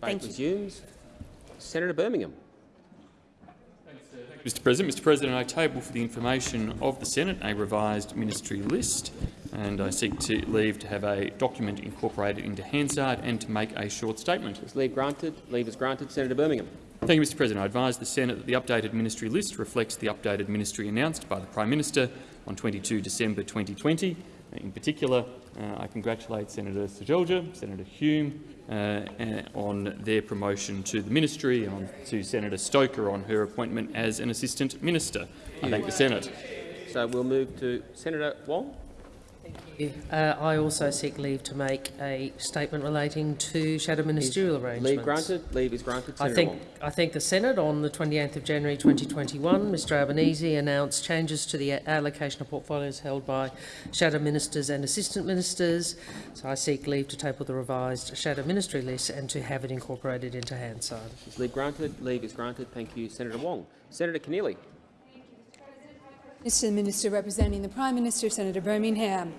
debate Thank resumes. Senator Birmingham. Mr President. Mr President, I table for the information of the Senate a revised ministry list and I seek to leave to have a document incorporated into Hansard and to make a short statement. Is leave granted? Leave is granted. Senator Birmingham. Thank you, Mr President. I advise the Senate that the updated ministry list reflects the updated ministry announced by the Prime Minister on 22 December 2020. In particular, uh, I congratulate Senator Seselja, Senator Hume uh, uh, on their promotion to the ministry and on to Senator Stoker on her appointment as an Assistant Minister. I thank the Senate. So we'll move to Senator Wong. Uh, I also seek leave to make a statement relating to shadow ministerial is arrangements. Leave granted. Leave is granted. I think, Wong. I think the Senate on the 28th of January 2021, Mr Albanese announced changes to the allocation of portfolios held by shadow ministers and assistant ministers. So I seek leave to table the revised shadow ministry list and to have it incorporated into Hansard. Is leave granted? Leave is granted. Thank you, Senator Wong. Senator Keneally. Mr Minister representing the Prime Minister, Senator Birmingham.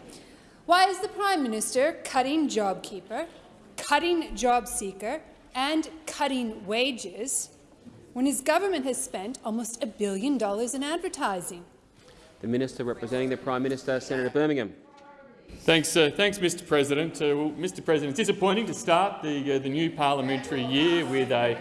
Why is the Prime Minister cutting JobKeeper, cutting JobSeeker and cutting wages when his government has spent almost a billion dollars in advertising? The Minister representing the Prime Minister, Senator Birmingham. Thanks, uh, thanks, Mr. President. Uh, well, Mr. President, it's disappointing to start the uh, the new parliamentary year with a,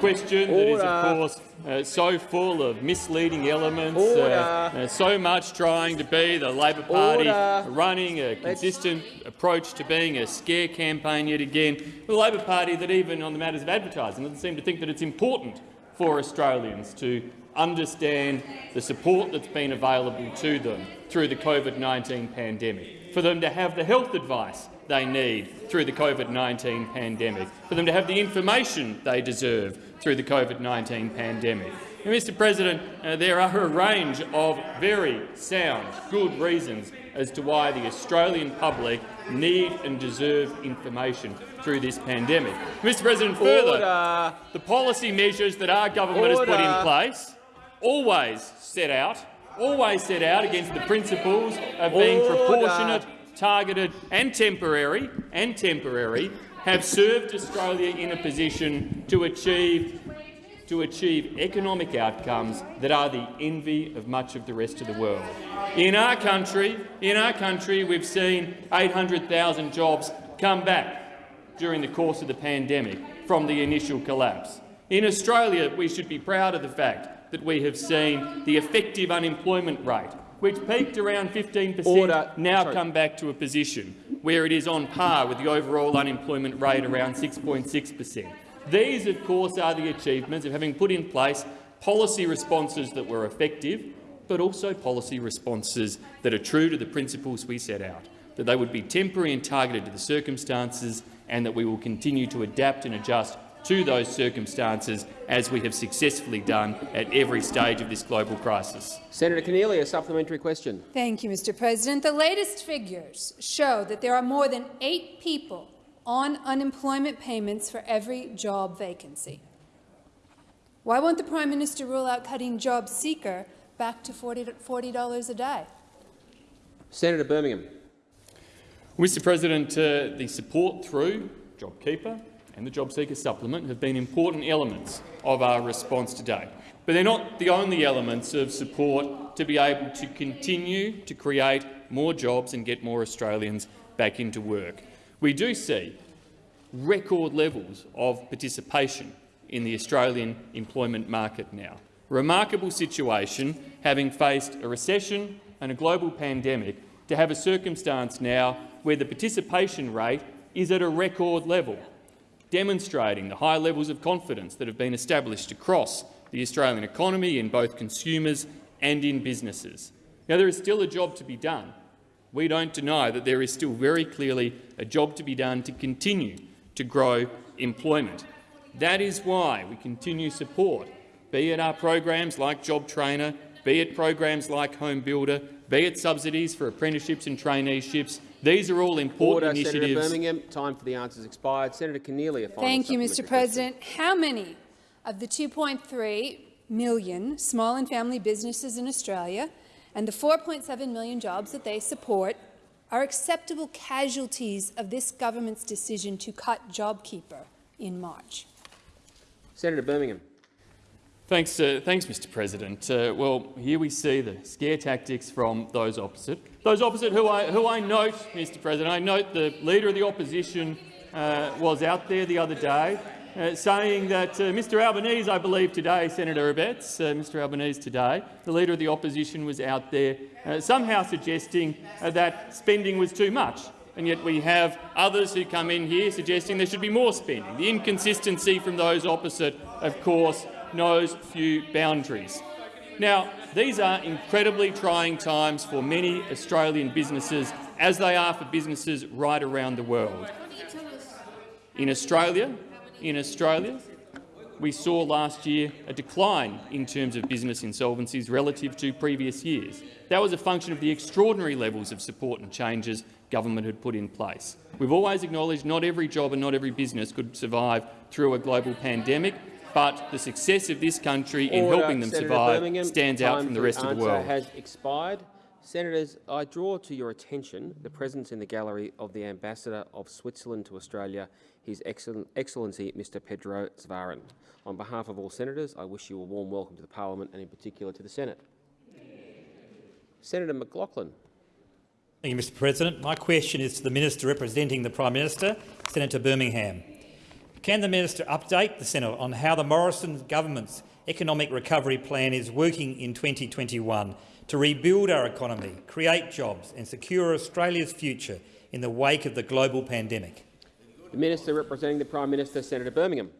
question Order. that is, of course, uh, so full of misleading elements. uh, uh, so much trying to be the Labor Party Order. running a consistent approach to being a scare campaign yet again. The Labor Party that even on the matters of advertising doesn't seem to think that it's important for Australians to understand the support that's been available to them through the COVID-19 pandemic, for them to have the health advice they need through the COVID-19 pandemic, for them to have the information they deserve through the COVID-19 pandemic. And, Mr President, uh, there are a range of very sound, good reasons as to why the Australian public need and deserve information through this pandemic. Mr President, further, Order. the policy measures that our government has put in place always set out, always set out against the principles of being Order. proportionate, targeted and temporary, and temporary, have served Australia in a position to achieve to achieve economic outcomes that are the envy of much of the rest of the world. In our country, in our country, we've seen 800,000 jobs come back during the course of the pandemic from the initial collapse. In Australia, we should be proud of the fact that we have seen the effective unemployment rate, which peaked around 15 per cent, now Sorry. come back to a position where it is on par with the overall unemployment rate around 6.6 per cent. These, of course, are the achievements of having put in place policy responses that were effective, but also policy responses that are true to the principles we set out, that they would be temporary and targeted to the circumstances, and that we will continue to adapt and adjust to those circumstances as we have successfully done at every stage of this global crisis. Senator Keneally, a supplementary question. Thank you, Mr President. The latest figures show that there are more than eight people on unemployment payments for every job vacancy. Why won't the Prime Minister rule out cutting job seeker back to $40 a day? Senator Birmingham. Mr President, uh, the support through JobKeeper and the JobSeeker supplement have been important elements of our response today. But they're not the only elements of support to be able to continue to create more jobs and get more Australians back into work. We do see record levels of participation in the Australian employment market now. Remarkable situation, having faced a recession and a global pandemic, to have a circumstance now where the participation rate is at a record level, demonstrating the high levels of confidence that have been established across the Australian economy in both consumers and in businesses. Now, there is still a job to be done. We don't deny that there is still very clearly a job to be done to continue to grow employment. That is why we continue support, be it our programs like Job Trainer, be it programs like Home Builder, be it subsidies for apprenticeships and traineeships. These are all important Order, Senator initiatives. Birmingham. Time for the answers expired. Senator Keneally, a final Thank you, Mr President. How many of the 2.3 million small and family businesses in Australia and the 4.7 million jobs that they support are acceptable casualties of this government's decision to cut JobKeeper in March. Senator Birmingham. Thanks, uh, thanks, Mr. President. Uh, well, here we see the scare tactics from those opposite. Those opposite, who I, who I note, Mr. President, I note the leader of the opposition uh, was out there the other day uh, saying that uh, Mr. Albanese, I believe today, Senator Abetz, uh, Mr. Albanese today, the leader of the opposition was out there somehow suggesting that spending was too much. And yet we have others who come in here suggesting there should be more spending. The inconsistency from those opposite, of course, knows few boundaries. Now, these are incredibly trying times for many Australian businesses, as they are for businesses right around the world. In Australia, in Australia, we saw last year a decline in terms of business insolvencies relative to previous years. That was a function of the extraordinary levels of support and changes government had put in place. We've always acknowledged not every job and not every business could survive through a global pandemic, but the success of this country in helping them Senator survive Birmingham, stands out from the for rest of the answer world. has expired. Senators, I draw to your attention the presence in the gallery of the Ambassador of Switzerland to Australia, His Excellen- Excellency Mr Pedro Zwahlen. On behalf of all senators, I wish you a warm welcome to the Parliament and in particular to the Senate. Senator McLachlan. Thank you, Mr President. My question is to the Minister representing the Prime Minister, Senator Birmingham. Can the Minister update the Senate on how the Morrison government's economic recovery plan is working in 2021 to rebuild our economy, create jobs and secure Australia's future in the wake of the global pandemic? The Minister representing the Prime Minister, Senator Birmingham.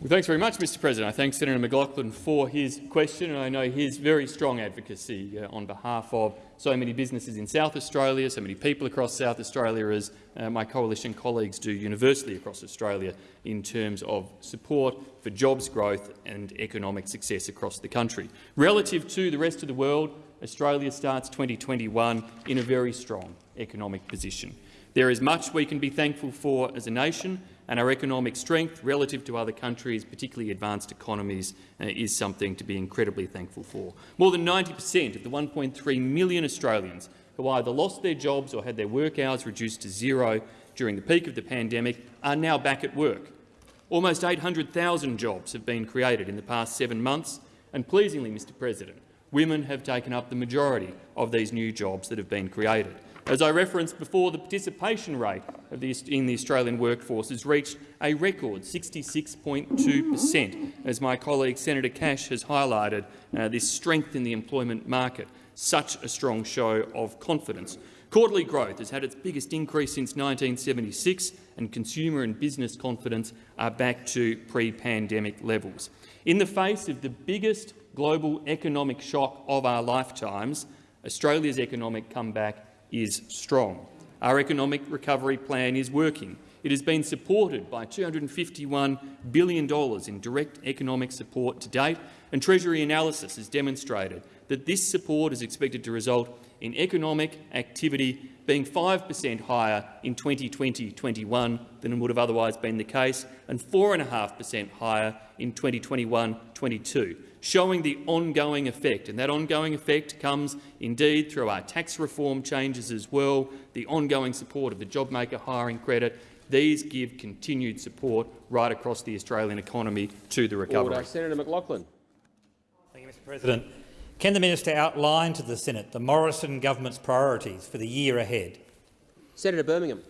Well, thanks very much, Mr President. I thank Senator McLachlan for his question, and I know his very strong advocacy uh, on behalf of so many businesses in South Australia, so many people across South Australia, as uh, my coalition colleagues do universally across Australia in terms of support for jobs growth and economic success across the country. Relative to the rest of the world, Australia starts 2021 in a very strong economic position. There is much we can be thankful for as a nation, and our economic strength relative to other countries, particularly advanced economies, uh, is something to be incredibly thankful for. More than 90 per cent of the 1.3 million Australians who either lost their jobs or had their work hours reduced to zero during the peak of the pandemic are now back at work. Almost 800,000 jobs have been created in the past seven months, and pleasingly, Mr President, women have taken up the majority of these new jobs that have been created. As I referenced before, the participation rate the, in the Australian workforce has reached a record 66.2 per cent. As my colleague Senator Cash has highlighted, uh, this strength in the employment market, such a strong show of confidence. Quarterly growth has had its biggest increase since 1976, and consumer and business confidence are back to pre-pandemic levels. In the face of the biggest global economic shock of our lifetimes, Australia's economic comeback is strong. Our economic recovery plan is working. It has been supported by $251 billion in direct economic support to date, and Treasury analysis has demonstrated that this support is expected to result in economic activity being 5 per cent higher in 2020-21 than would have otherwise been the case, and 4.5 per cent higher in 2021-22 showing the ongoing effect. And that ongoing effect comes indeed through our tax reform changes as well, the ongoing support of the JobMaker hiring credit. These give continued support right across the Australian economy to the recovery. Order. Senator McLachlan. Thank you, Mr President. Can the Minister outline to the Senate the Morrison government's priorities for the year ahead? Senator Birmingham.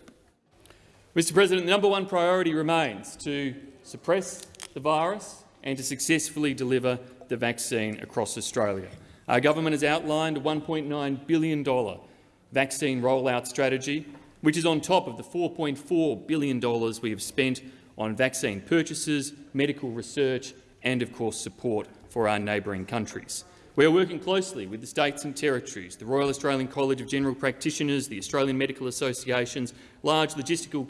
Mr President, the number one priority remains to suppress the virus and to successfully deliver the vaccine across Australia. Our government has outlined a $1.9 billion vaccine rollout strategy, which is on top of the $4.4 billion we have spent on vaccine purchases, medical research and, of course, support for our neighbouring countries. We are working closely with the states and territories, the Royal Australian College of General Practitioners, the Australian Medical Associations, large logistical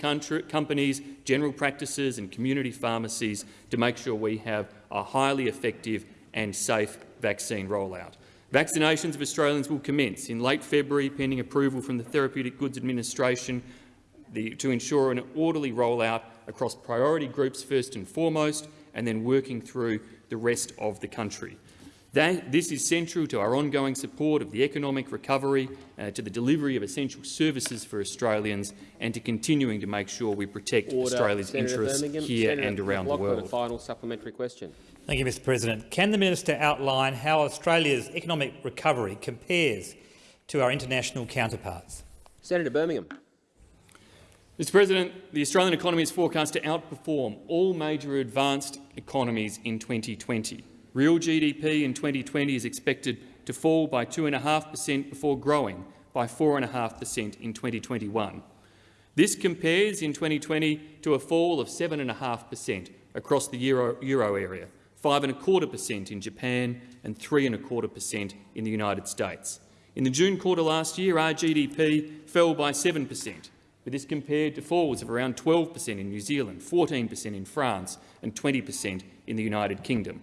companies, general practices and community pharmacies to make sure we have a highly effective and safe vaccine rollout. Vaccinations of Australians will commence in late February, pending approval from the Therapeutic Goods Administration the, to ensure an orderly rollout across priority groups first and foremost, and then working through the rest of the country. That, this is central to our ongoing support of the economic recovery, uh, to the delivery of essential services for Australians and to continuing to make sure we protect Order. Australia's Senator interests Birmingham. here Senator and around the world. A final supplementary question. Thank you, Mr President. Can the minister outline how Australia's economic recovery compares to our international counterparts? Senator Birmingham. Mr President, the Australian economy is forecast to outperform all major advanced economies in 2020. Real GDP in 2020 is expected to fall by 2.5 per cent before growing by 4.5 per cent in 2021. This compares in 2020 to a fall of 7.5 per cent across the euro, euro area, 5.25 per cent in Japan and 3.25 per cent in the United States. In the June quarter last year, our GDP fell by 7 per cent, but this compared to falls of around 12 per cent in New Zealand, 14 per cent in France and 20 per cent in the United Kingdom.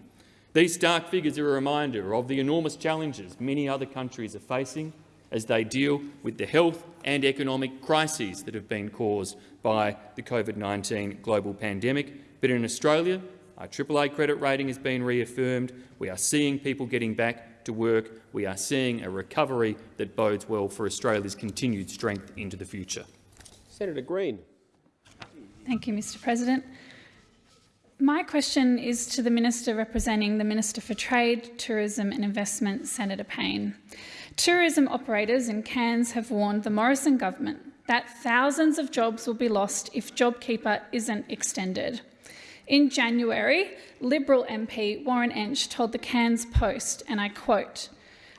These stark figures are a reminder of the enormous challenges many other countries are facing as they deal with the health and economic crises that have been caused by the COVID-19 global pandemic. But in Australia, our AAA credit rating has been reaffirmed. We are seeing people getting back to work. We are seeing a recovery that bodes well for Australia's continued strength into the future. Senator Green. Thank you, Mr President. My question is to the Minister representing the Minister for Trade, Tourism and Investment, Senator Payne. Tourism operators in Cairns have warned the Morrison government that thousands of jobs will be lost if JobKeeper isn't extended. In January, Liberal MP Warren Entsch told the Cairns Post, and I quote,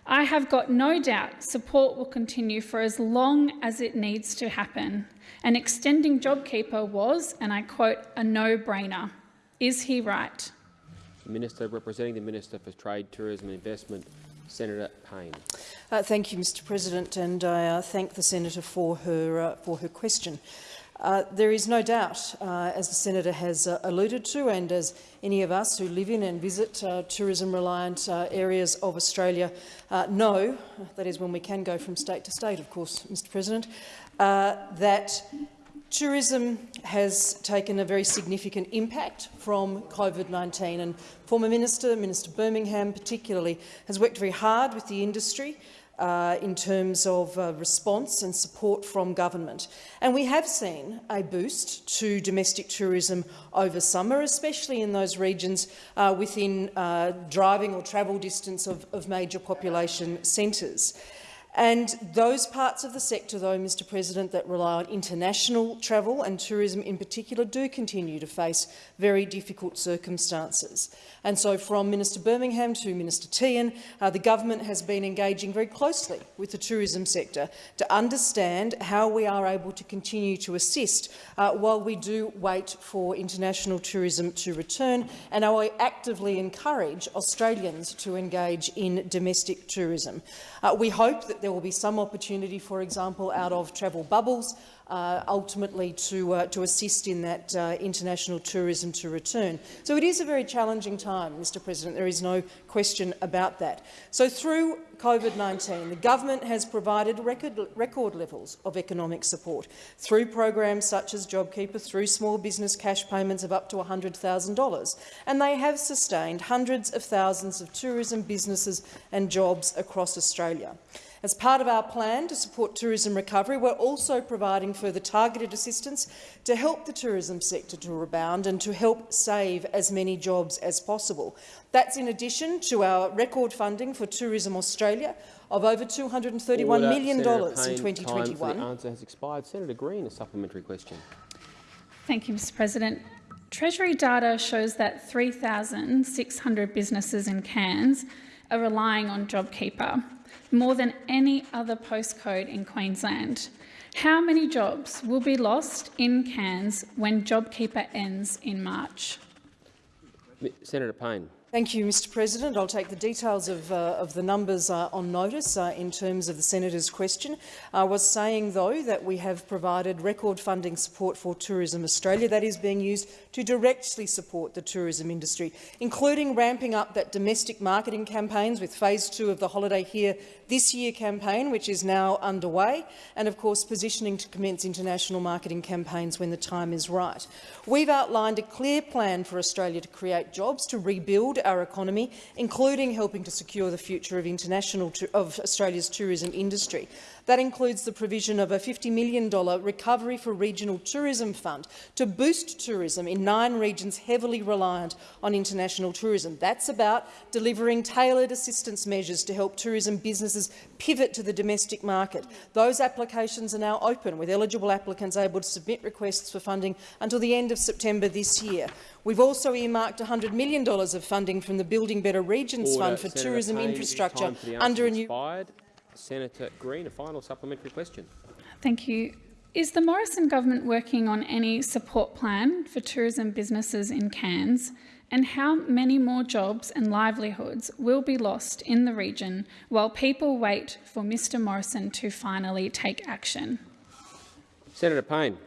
I have got no doubt support will continue for as long as it needs to happen, and extending JobKeeper was, and I quote, a no-brainer. Is he right? The Minister representing the Minister for Trade, Tourism and Investment, Senator Payne. Uh, thank you, Mr President, and I uh, thank the senator for her, uh, for her question. Uh, there is no doubt, uh, as the senator has uh, alluded to, and as any of us who live in and visit uh, tourism-reliant uh, areas of Australia know, that is when we can go from state to state, of course, Mr President, that Tourism has taken a very significant impact from COVID-19 and former Minister, Minister Birmingham particularly, has worked very hard with the industry uh, in terms of uh, response and support from government. And we have seen a boost to domestic tourism over summer, especially in those regions uh, within uh, driving or travel distance of, of major population centres. And those parts of the sector, though, Mr President, that rely on international travel and tourism in particular do continue to face very difficult circumstances. And so from Minister Birmingham to Minister Tehan, uh, the government has been engaging very closely with the tourism sector to understand how we are able to continue to assist uh, while we do wait for international tourism to return and we actively encourage Australians to engage in domestic tourism. Uh, we hope that there will be some opportunity, for example, out of travel bubbles, uh, ultimately to, uh, to assist in that uh, international tourism to return. So it is a very challenging time, Mr President. There is no question about that. So through COVID-19, the government has provided record, record levels of economic support through programs such as JobKeeper, through small business cash payments of up to $100,000, and they have sustained hundreds of thousands of tourism businesses and jobs across Australia. As part of our plan to support tourism recovery, we're also providing further targeted assistance to help the tourism sector to rebound and to help save as many jobs as possible. That's in addition to our record funding for Tourism Australia of over $231 Order. million dollars in Time for 2021. the answer has expired. Senator Green, a supplementary question. Thank you, Mr President. Treasury data shows that 3,600 businesses in Cairns are relying on JobKeeper, more than any other postcode in Queensland. How many jobs will be lost in Cairns when JobKeeper ends in March? Senator Payne. Thank you, Mr President. I'll take the details of, uh, of the numbers uh, on notice uh, in terms of the senator's question. I was saying, though, that we have provided record funding support for Tourism Australia that is being used to directly support the tourism industry, including ramping up that domestic marketing campaigns with phase two of the Holiday Here This Year campaign, which is now underway, and of course positioning to commence international marketing campaigns when the time is right. We've outlined a clear plan for Australia to create jobs, to rebuild our economy, including helping to secure the future of, international of Australia's tourism industry. That includes the provision of a $50 million Recovery for Regional Tourism Fund to boost tourism in nine regions heavily reliant on international tourism. That's about delivering tailored assistance measures to help tourism businesses pivot to the domestic market. Those applications are now open, with eligible applicants able to submit requests for funding until the end of September this year. We've also earmarked $100 million of funding from the Building Better Regions Order. Fund for Senator tourism Payne, infrastructure time for the under a new. Senator Green, a final supplementary question. Thank you. Is the Morrison government working on any support plan for tourism businesses in Cairns? And how many more jobs and livelihoods will be lost in the region while people wait for Mr Morrison to finally take action? Senator Payne.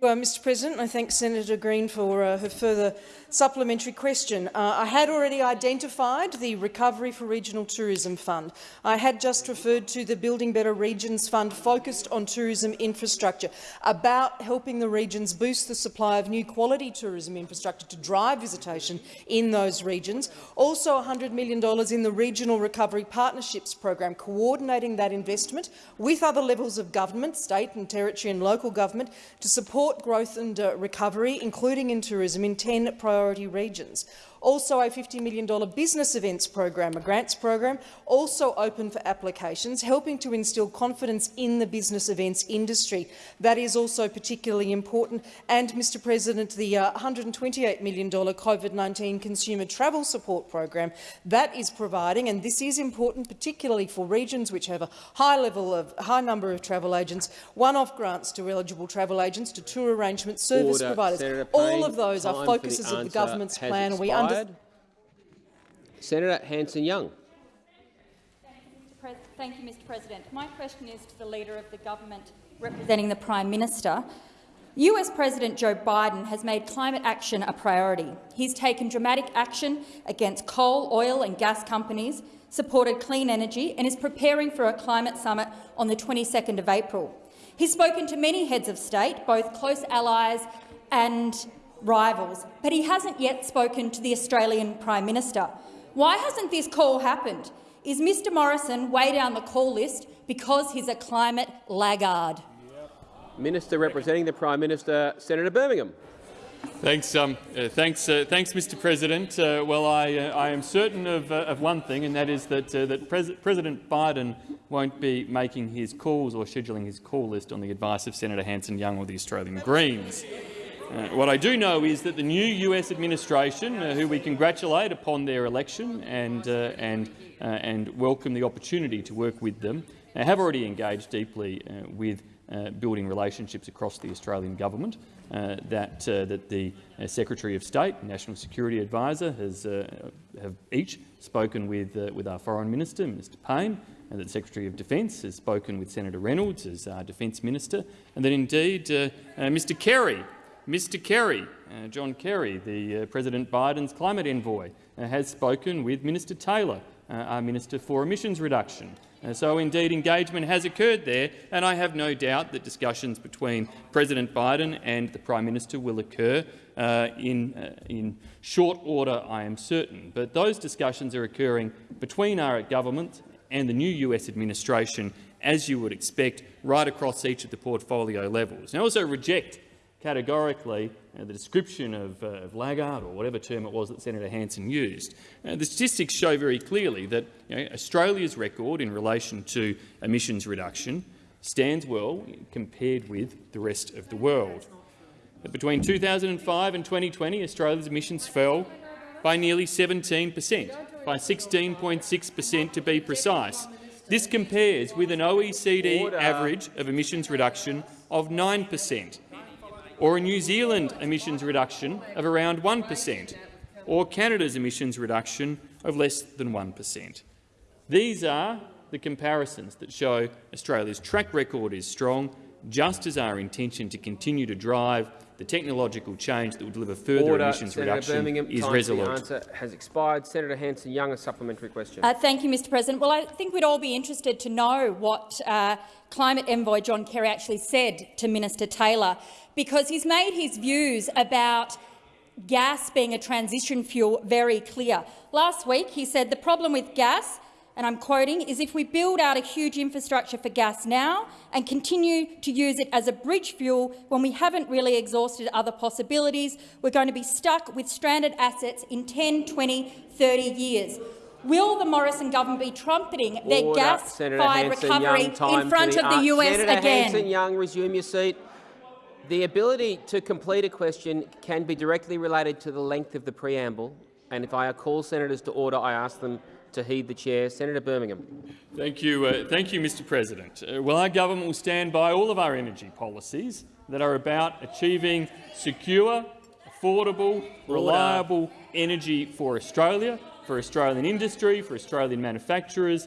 Uh, Mr President, I thank Senator Green for uh, her further supplementary question. Uh, I had already identified the Recovery for Regional Tourism Fund. I had just referred to the Building Better Regions Fund focused on tourism infrastructure, about helping the regions boost the supply of new quality tourism infrastructure to drive visitation in those regions. Also $100 million in the Regional Recovery Partnerships Program, coordinating that investment with other levels of government, state and territory and local government, to support support growth and uh, recovery, including in tourism, in 10 priority regions. Also a $50 million business events program, a grants program, also open for applications, helping to instil confidence in the business events industry. That is also particularly important. And, Mr President, the uh, $128 million COVID-19 consumer travel support program, that is providing, and this is important particularly for regions which have a high level of high number of travel agents, one-off grants to eligible travel agents, to tour arrangements, service Order. providers. All of those are focuses of the government's plan. We expired. Senator Hanson-Young. Thank you, Mr President. My question is to the Leader of the Government representing the Prime Minister. US President Joe Biden has made climate action a priority. He's taken dramatic action against coal, oil and gas companies, supported clean energy and is preparing for a climate summit on the 22nd of April. He's spoken to many heads of state, both close allies and rivals, but he hasn't yet spoken to the Australian Prime Minister. Why hasn't this call happened? Is Mr Morrison way down the call list because he's a climate laggard? Minister representing the Prime Minister, Senator Birmingham. Thanks, um, uh, thanks, uh, thanks, Mr. President. Uh, well, I, uh, I, am certain of, uh, of, one thing, and that is that, uh, that Pres President Biden won't be making his calls or scheduling his call list on the advice of Senator Hanson-Young or the Australian Greens. Uh, what I do know is that the new US administration, uh, who we congratulate upon their election and, uh, and, uh, and welcome the opportunity to work with them, uh, have already engaged deeply with building relationships across the Australian government. that, that the Secretary of State, National Security Advisor, has have each spoken with, with our Foreign Minister, Mr Payne, and that the Secretary of Defence has spoken with Senator Reynolds as our Defence Minister, and that indeed Mr Kerry Mr Kerry, uh, John Kerry, the uh, President Biden's climate envoy, uh, has spoken with Minister Taylor, uh, our Minister for Emissions Reduction. Uh, so indeed engagement has occurred there, and I have no doubt that discussions between President Biden and the Prime Minister will occur uh, in, in short order, I am certain. But those discussions are occurring between our government and the new US administration, as you would expect, right across each of the portfolio levels. I also reject categorically uh, the description of, uh, of, laggard or whatever term it was that Senator Hanson used. Uh, the statistics show very clearly that you know, Australia's record in relation to emissions reduction stands well compared with the rest of the world. But between 2005 and 2020, Australia's emissions fell by nearly 17 per cent, by 16.6 per cent to be precise. This compares with an OECD average of emissions reduction of 9 per cent or a New Zealand emissions reduction of around 1 per cent, or Canada's emissions reduction of less than 1 per cent. These are the comparisons that show Australia's track record is strong, just as our intention to continue to drive the technological change that will deliver further Order. emissions Senator reduction Birmingham, is time resolute. The answer has expired. Senator Hanson-Young, a supplementary question. Uh, thank you, Mr President. Well, I think we'd all be interested to know what uh, climate envoy John Kerry actually said to Minister Taylor because he's made his views about gas being a transition fuel very clear. Last week he said the problem with gas and I'm quoting, is if we build out a huge infrastructure for gas now and continue to use it as a bridge fuel when we haven't really exhausted other possibilities, we're going to be stuck with stranded assets in 10, 20, 30 years. Will the Morrison government be trumpeting their gas-fired recovery in front for of the uh, US Senator again? Hanson-Young, resume your seat. The ability to complete a question can be directly related to the length of the preamble, and if I call senators to order, I ask them to heed the chair. Senator Birmingham. Thank you, uh, thank you, Mr. President. Uh, well, our government will stand by all of our energy policies that are about achieving secure, affordable, reliable energy for Australia, for Australian industry, for Australian manufacturers,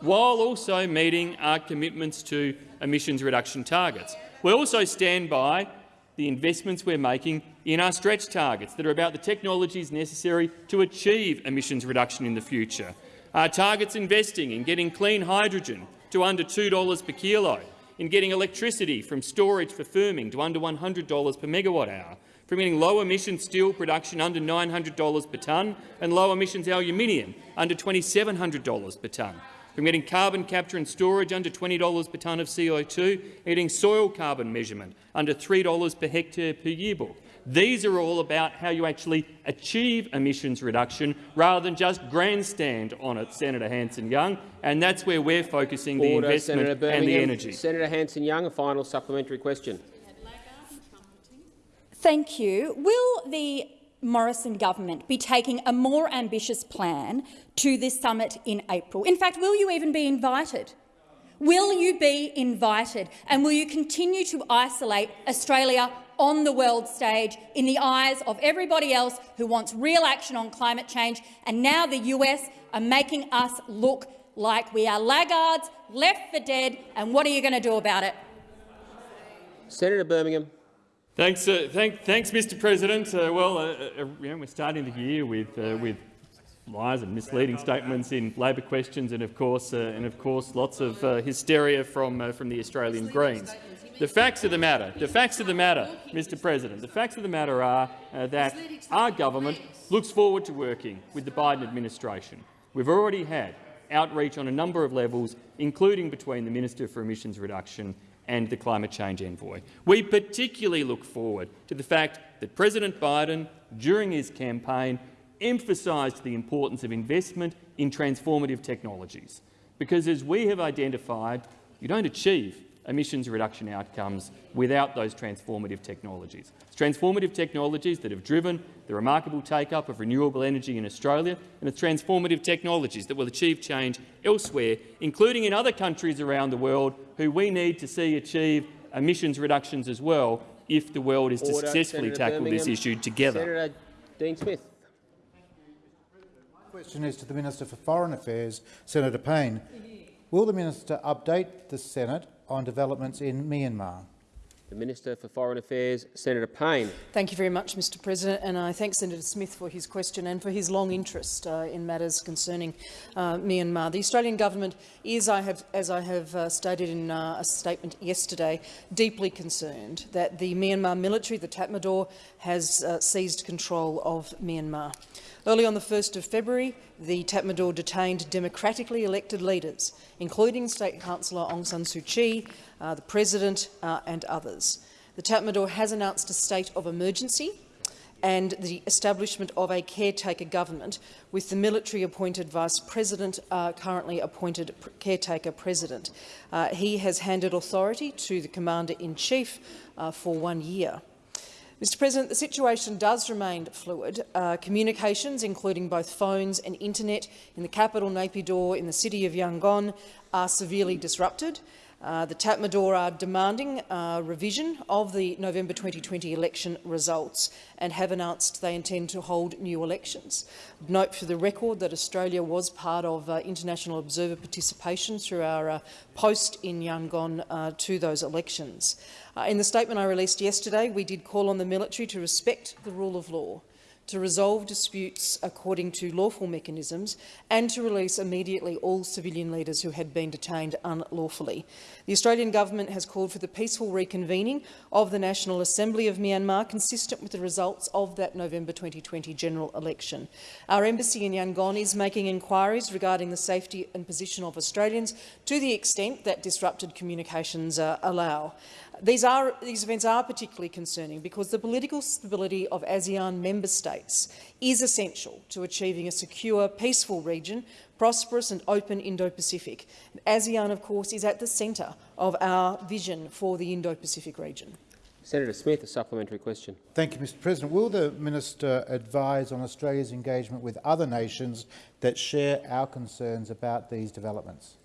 while also meeting our commitments to emissions reduction targets. We also stand by the investments we're making in our stretch targets that are about the technologies necessary to achieve emissions reduction in the future. Our targets investing in getting clean hydrogen to under $2 per kilo, in getting electricity from storage for firming to under $100 per megawatt hour, from getting low-emission steel production under $900 per tonne and low-emissions aluminium under $2,700 per tonne, from getting carbon capture and storage under $20 per tonne of CO2, and getting soil carbon measurement under $3 per hectare per yearbook. These are all about how you actually achieve emissions reduction rather than just grandstand on it, Senator Hanson-Young, and that's where we're focusing the investment Senator and the energy. Senator Hanson-Young, a final supplementary question. Thank you. Will the Morrison government be taking a more ambitious plan to this summit in April? In fact, will you even be invited? Will you be invited? And will you continue to isolate Australia on the world stage in the eyes of everybody else who wants real action on climate change? And now the US are making us look like we are laggards, left for dead, and what are you going to do about it? Senator Birmingham. Thanks, uh, thank, thanks, Mr. President. Uh, well, uh, uh, we're starting the year with uh, with lies and misleading statements in Labor questions, and of course, uh, and of course, lots of uh, hysteria from uh, from the Australian Greens. The facts of the matter, the facts of the matter, Mr. President, the facts of the matter are uh, that our government looks forward to working with the Biden administration. We've already had outreach on a number of levels, including between the Minister for Emissions Reduction and the climate change envoy. We particularly look forward to the fact that President Biden, during his campaign, emphasised the importance of investment in transformative technologies, because as we have identified, you don't achieve emissions reduction outcomes without those transformative technologies. It's transformative technologies that have driven the remarkable take-up of renewable energy in Australia, and it's transformative technologies that will achieve change elsewhere, including in other countries around the world who we need to see achieve emissions reductions as well if the world is to Order. successfully Senator tackle this issue together. Senator Dean Smith. My question is to the Minister for Foreign Affairs, Senator Payne. Will the minister update the Senate on developments in Myanmar? The Minister for Foreign Affairs, Senator Payne. Thank you very much, Mr President, and I thank Senator Smith for his question and for his long interest uh, in matters concerning uh, Myanmar. The Australian government is, I have, as I have uh, stated in uh, a statement yesterday, deeply concerned that the Myanmar military, the Tatmadaw, has uh, seized control of Myanmar. Early on the 1st of February, the Tatmadaw detained democratically elected leaders, including State Counsellor Aung San Suu Kyi, uh, the President uh, and others. The Tatmadaw has announced a state of emergency and the establishment of a caretaker government with the military-appointed vice president uh, currently appointed caretaker president. Uh, he has handed authority to the commander-in-chief uh, for one year. Mr President, the situation does remain fluid. Uh, communications, including both phones and internet in the capital, Naypyidaw, in the city of Yangon, are severely disrupted. Uh, the Tatmadaw are demanding uh, revision of the November 2020 election results and have announced they intend to hold new elections. Note for the record that Australia was part of uh, international observer participation through our uh, post in Yangon to those elections. In the statement I released yesterday, we did call on the military to respect the rule of law, to resolve disputes according to lawful mechanisms and to release immediately all civilian leaders who had been detained unlawfully. The Australian government has called for the peaceful reconvening of the National Assembly of Myanmar, consistent with the results of that November 2020 general election. Our embassy in Yangon is making inquiries regarding the safety and position of Australians to the extent that disrupted communications uh, allow. These, are, these events are particularly concerning because the political stability of ASEAN member states is essential to achieving a secure, peaceful region, prosperous and open Indo-Pacific. ASEAN, of course, is at the centre of our vision for the Indo-Pacific region. Senator Smith, a supplementary question. Thank you, Mr President. Will the minister advise on Australia's engagement with other nations that share our concerns about these developments?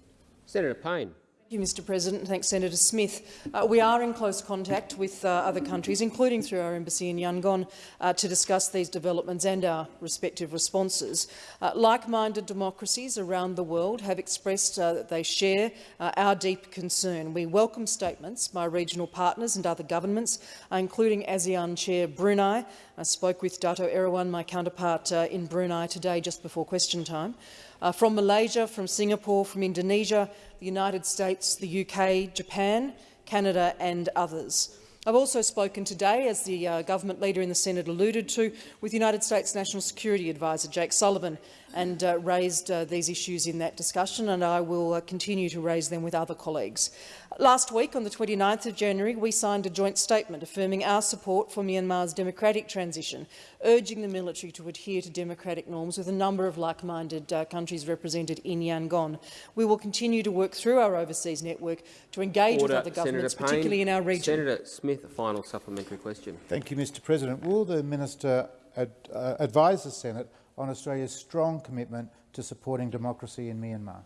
Senator Payne. Thank you, Mr President. Thanks, Senator Smith. Uh, we are in close contact with uh, other countries, including through our embassy in Yangon, uh, to discuss these developments and our respective responses. Uh, like-minded democracies around the world have expressed uh, that they share uh, our deep concern. We welcome statements by regional partners and other governments, including ASEAN Chair Brunei. I spoke with Dato Erywan, my counterpart in Brunei today, just before question time. Uh, from Malaysia, from Singapore, from Indonesia, the United States, the UK, Japan, Canada and others. I've also spoken today, as the uh, government leader in the Senate alluded to, with United States National Security Advisor Jake Sullivan and uh, raised uh, these issues in that discussion, and I will uh, continue to raise them with other colleagues. Last week, on the 29th of January, we signed a joint statement affirming our support for Myanmar's democratic transition, urging the military to adhere to democratic norms with a number of like-minded uh, countries represented in Yangon. We will continue to work through our overseas network to engage Order. with other governments, Senator particularly Payne. in our region. Senator Smith, a final supplementary question. Thank you, Mr President. Will the minister ad uh, advise the Senate on Australia's strong commitment to supporting democracy in Myanmar?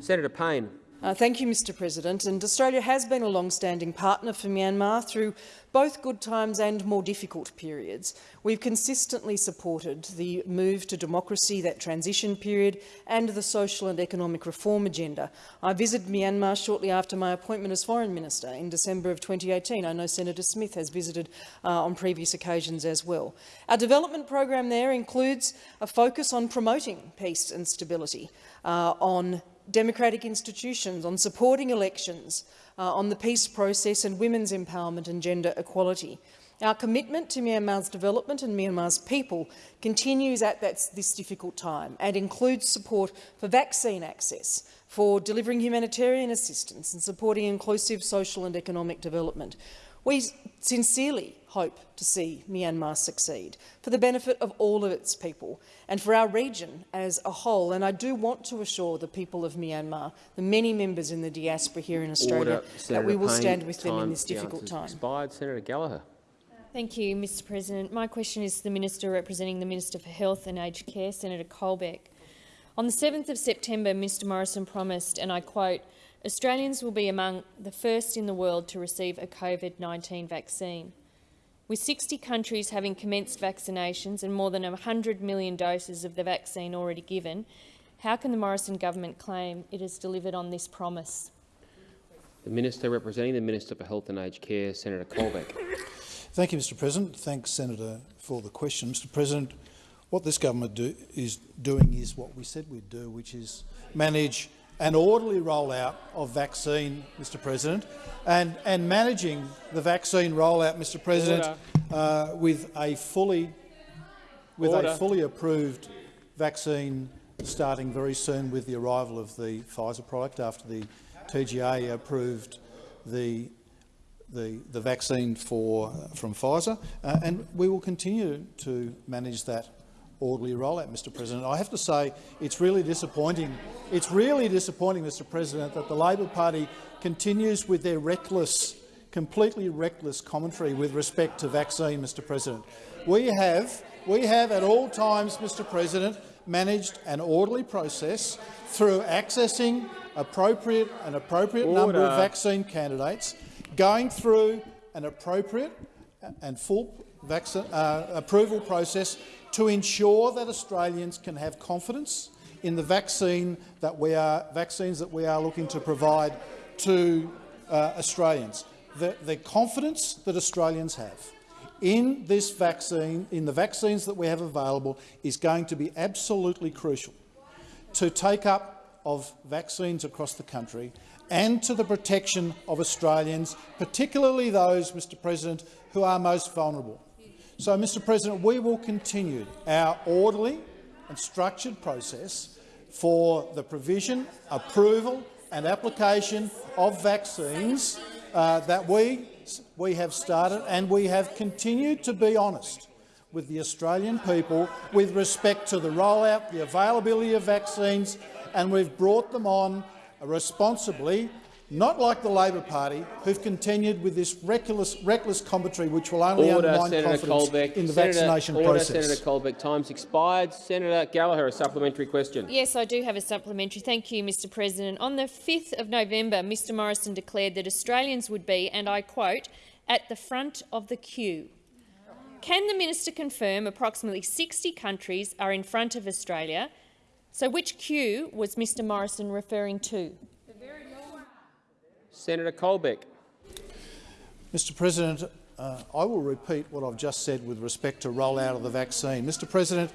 Senator Payne. Uh, thank you, Mr President. And Australia has been a long-standing partner for Myanmar through both good times and more difficult periods. We've consistently supported the move to democracy, that transition period, and the social and economic reform agenda. I visited Myanmar shortly after my appointment as Foreign Minister in December of 2018. I know Senator Smith has visited uh, on previous occasions as well. Our development program there includes a focus on promoting peace and stability, uh, on democratic institutions, on supporting elections, uh, on the peace process and women's empowerment and gender equality. Our commitment to Myanmar's development and Myanmar's people continues at that, this difficult time and includes support for vaccine access, for delivering humanitarian assistance and supporting inclusive social and economic development. We sincerely hope to see Myanmar succeed for the benefit of all of its people and for our region as a whole. And I do want to assure the people of Myanmar, the many members in the diaspora here in Australia, Order. that we will Payne, stand with them in this the difficult time. Expired. Senator Gallagher. Thank you, Mr President. My question is to the Minister representing the Minister for Health and Aged Care, Senator Colbeck. On the 7th of September, Mr Morrison promised, and I quote, Australians will be among the first in the world to receive a COVID-19 vaccine. With 60 countries having commenced vaccinations and more than 100 million doses of the vaccine already given, how can the Morrison government claim it has delivered on this promise? The Minister representing the Minister for Health and Aged Care, Senator Colbeck. Thank you, Mr President. Thanks, Senator, for the question. Mr President, what this government do, is doing is what we said we'd do, which is manage an orderly rollout of vaccine, Mr President, and, and managing the vaccine rollout, Mr President, uh, with a fully with Order. a fully approved vaccine starting very soon with the arrival of the Pfizer product after the TGA approved the the, the vaccine for, from Pfizer, uh, and we will continue to manage that orderly rollout, Mr President. I have to say it's really disappointing. It's really disappointing, Mr President, that the Labor Party continues with their reckless, completely reckless commentary with respect to vaccine, Mr President. We have, we have at all times, Mr President, managed an orderly process through accessing appropriate, an appropriate number of vaccine candidates, going through an appropriate and full vaccine, uh, approval process to ensure that Australians can have confidence in the vaccine that we are, vaccines that we are looking to provide to uh, Australians. The, the confidence that Australians have in this vaccine, in the vaccines that we have available, is going to be absolutely crucial to take up of vaccines across the country and to the protection of Australians, particularly those, Mr President, who are most vulnerable. So, Mr President, we will continue our orderly and structured process for the provision, approval and application of vaccines uh, that we, we have started, and we have continued to be honest with the Australian people with respect to the rollout, the availability of vaccines, and we've brought them on responsibly not like the Labor Party, who've continued with this reckless, reckless commentary which will only Order, undermine Senator confidence Colbeck. in the Senator, vaccination order, process. Senator Colbeck. Time's expired. Senator Gallagher, a supplementary question. Yes, I do have a supplementary. Thank you, Mr President. On the 5th of November, Mr Morrison declared that Australians would be, and I quote, at the front of the queue. Can the minister confirm approximately 60 countries are in front of Australia? So which queue was Mr Morrison referring to? Senator Colbeck. Mr President, uh, I will repeat what I've just said with respect to rollout of the vaccine. Mr President,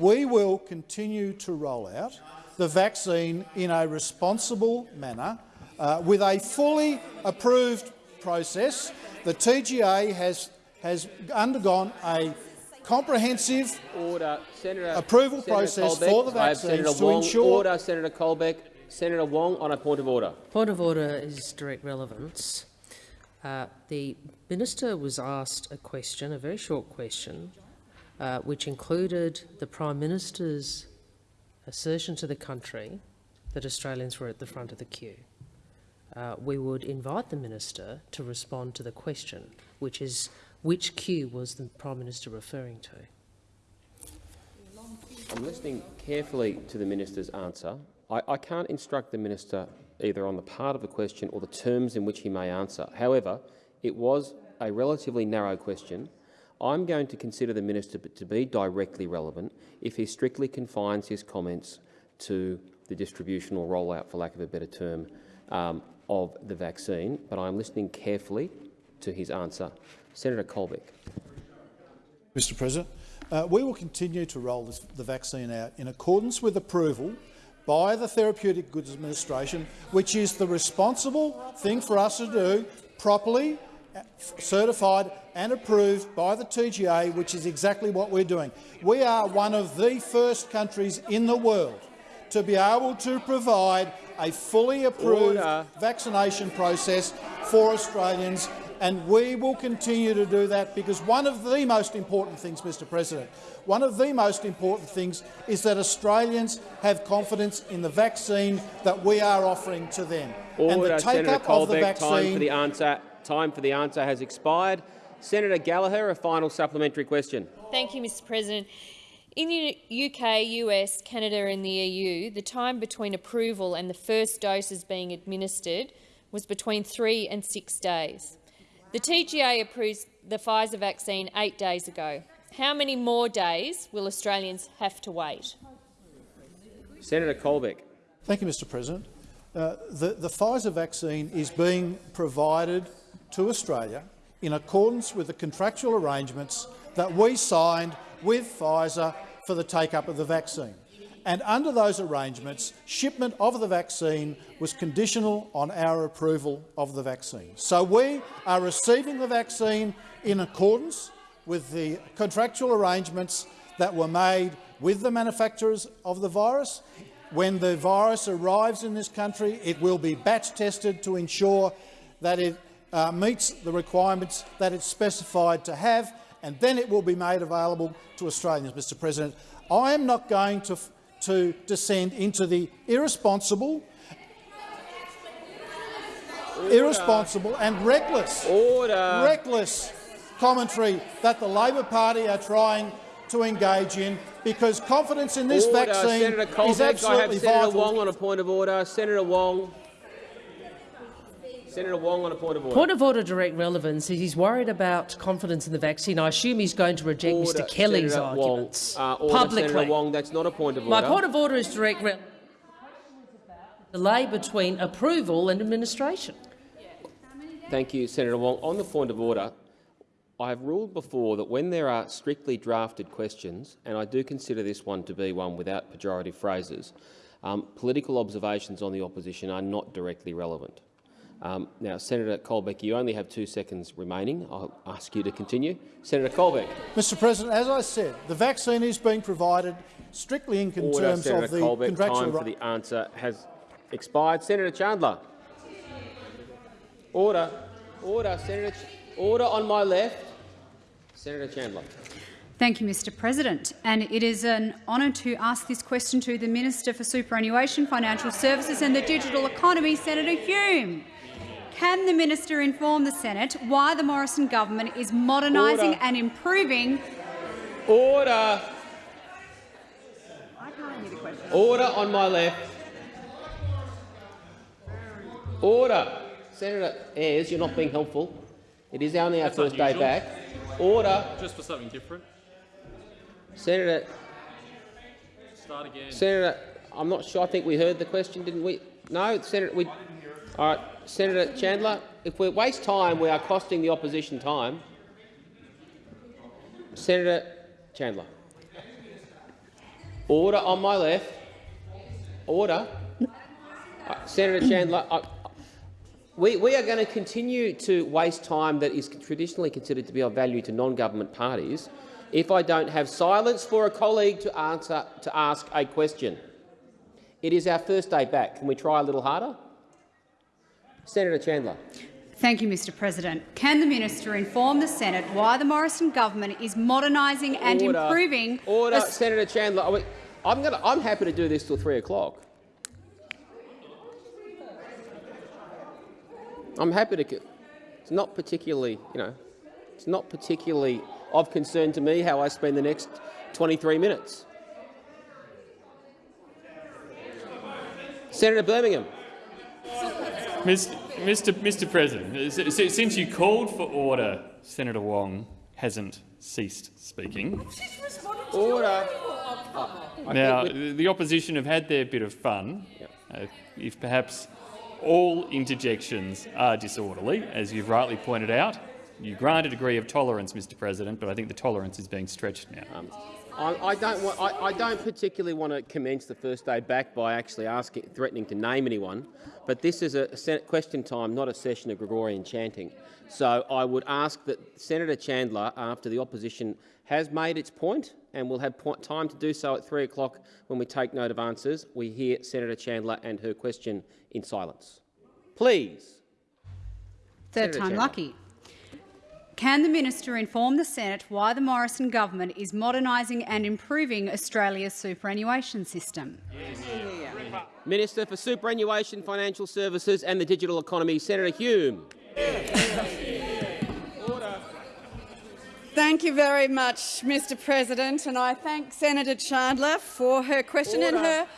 we will continue to roll out the vaccine in a responsible manner uh, with a fully approved process. The TGA has, has undergone a comprehensive Order. Senator, approval Senator process Colbeck. for the Senator vaccines to Wong. ensure— Order, Senator Colbeck. Senator Wong on a point of order. Point of order is direct relevance. Uh, the minister was asked a question, a very short question, uh, which included the Prime Minister's assertion to the country that Australians were at the front of the queue. Uh, we would invite the minister to respond to the question, which is which queue was the Prime Minister referring to? I'm listening carefully to the minister's answer. I, I can't instruct the minister either on the part of the question or the terms in which he may answer. However, it was a relatively narrow question. I'm going to consider the minister to be directly relevant if he strictly confines his comments to the distribution or rollout, for lack of a better term, um, of the vaccine. But I'm listening carefully to his answer. Senator Colbeck. Mr President, uh, we will continue to roll this, the vaccine out in accordance with approval by the Therapeutic Goods Administration, which is the responsible thing for us to do, properly uh, certified and approved by the TGA, which is exactly what we're doing. We are one of the first countries in the world to be able to provide a fully approved Order. vaccination process for Australians and we will continue to do that because one of the most important things, Mr President, one of the most important things is that Australians have confidence in the vaccine that we are offering to them. and Order, the Senator take-up of the Colbeck. Time for the answer. Time for the answer has expired. Senator Gallagher, a final supplementary question. Thank you, Mr President. In the UK, US, Canada and the EU, the time between approval and the first doses being administered was between three and six days. The TGA approved the Pfizer vaccine eight days ago. How many more days will Australians have to wait? Senator Colbeck. Thank you, Mr President. Uh, the, the Pfizer vaccine is being provided to Australia in accordance with the contractual arrangements that we signed with Pfizer for the take-up of the vaccine. And under those arrangements, shipment of the vaccine was conditional on our approval of the vaccine. So we are receiving the vaccine in accordance with the contractual arrangements that were made with the manufacturers of the virus. When the virus arrives in this country, it will be batch tested to ensure that it uh, meets the requirements that it's specified to have, and then it will be made available to Australians, Mr President. I am not going to to descend into the irresponsible, Order. irresponsible and reckless, Order. reckless commentary that the Labor Party are trying to engage in, because confidence in this order. vaccine Senator Colbeck, is absolutely I have Senator vital. Wong on a point of order. Senator Wong. Senator Wong on a point of order. Point of order, direct relevance. He's worried about confidence in the vaccine. I assume he's going to reject Order, Mr Kelly's Senator arguments Wong. Uh, order, publicly. Senator Wong, that's not a point of order. My point of order is direct relevance. Delay between approval and administration. Thank you, Senator Wong. On the point of order, I have ruled before that when there are strictly drafted questions, and I do consider this one to be one without pejorative phrases, um, political observations on the opposition are not directly relevant. Um, now, Senator Colbeck, you only have two seconds remaining. I'll ask you to continue. Senator Colbeck. Mr President, as I said, the vaccine is being provided strictly in Order, terms Senator of the Colbeck. contractual Time for the answer has expired. Senator Chandler. Order. Order. Senator. Ch order on my left. Senator Chandler. Thank you, Mr President. And it is an honour to ask this question to the Minister for Superannuation, Financial Services and the Digital Economy, Senator Hume. Can the minister inform the Senate why the Morrison government is modernising Order. and improving Order. Order on my left. Order. Senator Ayres, you're not being helpful. It is only our That's first day back. Order. Just for something different. Senator, Start again. Senator, I'm not sure. I think we heard the question, didn't we? No, Senator. We, all right, Senator Chandler. If we waste time, we are costing the opposition time. Senator Chandler. Order on my left. Order. Uh, Senator Chandler. I, we, we are going to continue to waste time that is traditionally considered to be of value to non-government parties if I don't have silence for a colleague to, answer, to ask a question. It is our first day back. Can we try a little harder? Senator Chandler. Thank you, Mr President. Can the minister inform the Senate why the Morrison government is modernising and Order. improving Order, Senator Chandler. I'm, gonna, I'm happy to do this till three o'clock. I'm happy to. It's not particularly, you know, it's not particularly of concern to me how I spend the next 23 minutes. Senator Birmingham. Mr. Mr. Mr. President, since you called for order, Senator Wong hasn't ceased speaking. Order. Now, the opposition have had their bit of fun. Uh, if perhaps all interjections are disorderly, as you've rightly pointed out, you grant a degree of tolerance, Mr. President, but I think the tolerance is being stretched now. I, I don't want. I, I don't particularly want to commence the first day back by actually asking, threatening to name anyone. But this is a question time, not a session of Gregorian chanting. So I would ask that Senator Chandler, after the opposition has made its point, and we'll have point, time to do so at three o'clock when we take note of answers, we hear Senator Chandler and her question in silence. Please. Third Senator time Chandler. lucky. Can the minister inform the Senate why the Morrison government is modernising and improving Australia's superannuation system? Minister for Superannuation, Financial Services and the Digital Economy, Senator Hume. Thank you very much, Mr President, and I thank Senator Chandler for her question and her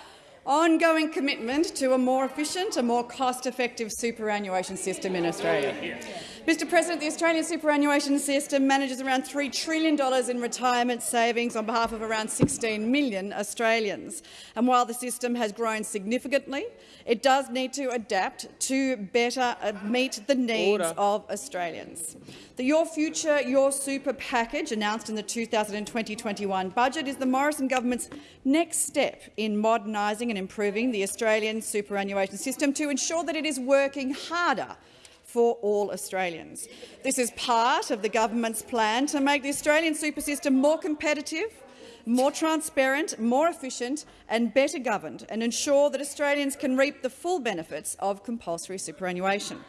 ongoing commitment to a more efficient, a more cost-effective superannuation system in Australia. Mr President, the Australian superannuation system manages around $3 trillion in retirement savings on behalf of around 16 million Australians. And while the system has grown significantly, it does need to adapt to better uh, meet the needs Order. of Australians. The Your Future, Your Super package announced in the 2020-21 budget is the Morrison government's next step in modernising and improving the Australian superannuation system to ensure that it is working harder for all Australians. This is part of the government's plan to make the Australian super system more competitive, more transparent, more efficient and better governed and ensure that Australians can reap the full benefits of compulsory superannuation.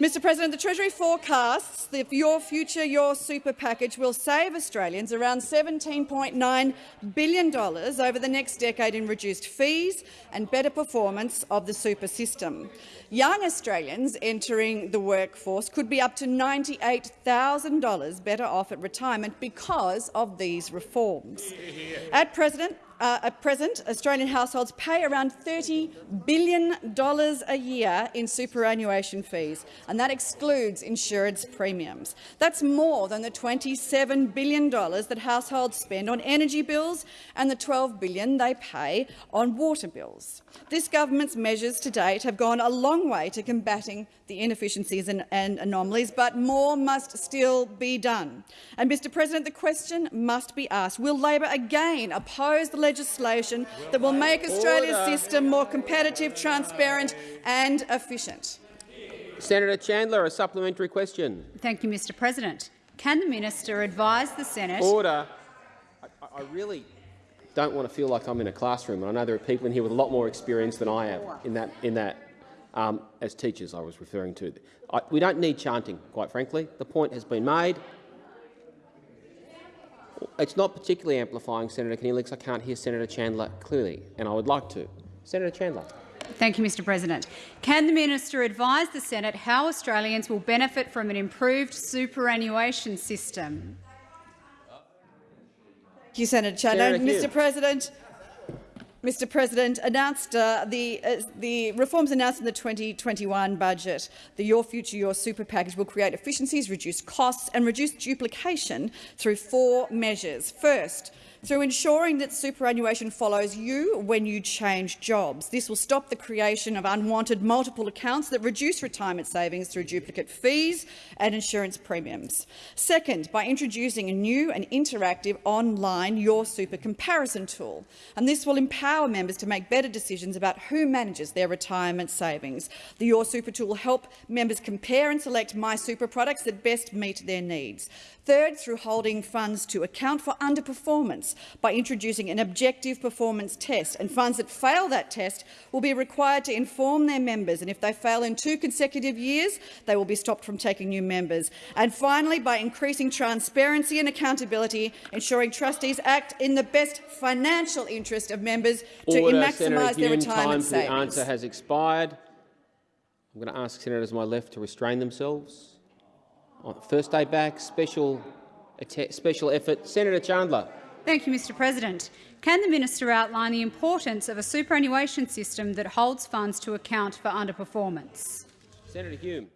Mr President, the Treasury forecasts that Your Future, Your Super package will save Australians around $17.9 billion over the next decade in reduced fees and better performance of the super system. Young Australians entering the workforce could be up to $98,000 better off at retirement because of these reforms. At present, uh, at present, Australian households pay around $30 billion a year in superannuation fees, and that excludes insurance premiums. That's more than the $27 billion that households spend on energy bills and the 12 billion they pay on water bills. This government's measures to date have gone a long way to combating the inefficiencies and, and anomalies, but more must still be done. And, Mr President, the question must be asked, will Labor again oppose the legislation that will make Australia's Order. system more competitive, transparent and efficient? Senator Chandler, a supplementary question. Thank you, Mr President. Can the minister advise the Senate— Order. I, I really don't want to feel like I'm in a classroom, and I know there are people in here with a lot more experience than I have in that. In that, um, as teachers, I was referring to. I, we don't need chanting, quite frankly. The point has been made. It's not particularly amplifying, Senator Keneally, I can't hear Senator Chandler clearly, and I would like to. Senator Chandler. Thank you, Mr President. Can the minister advise the Senate how Australians will benefit from an improved superannuation system? Thank you, Senator Chandler. Senator Mr. President, Mr. President, announced uh, the uh, the reforms announced in the 2021 budget. The Your Future, Your Super package will create efficiencies, reduce costs, and reduce duplication through four measures. First. Through ensuring that superannuation follows you when you change jobs. This will stop the creation of unwanted multiple accounts that reduce retirement savings through duplicate fees and insurance premiums. Second, by introducing a new and interactive online Your Super comparison tool. And this will empower members to make better decisions about who manages their retirement savings. The Your Super tool will help members compare and select My Super products that best meet their needs. Third, through holding funds to account for underperformance by introducing an objective performance test, and funds that fail that test will be required to inform their members, and if they fail in two consecutive years, they will be stopped from taking new members. And finally, by increasing transparency and accountability, ensuring trustees act in the best financial interest of members to maximise their retirement Time for the savings. answer has expired. I'm going to ask senators on my left to restrain themselves. On First day back, special, special effort. Senator Chandler. Thank you, Mr President. Can the minister outline the importance of a superannuation system that holds funds to account for underperformance? Senator Hume.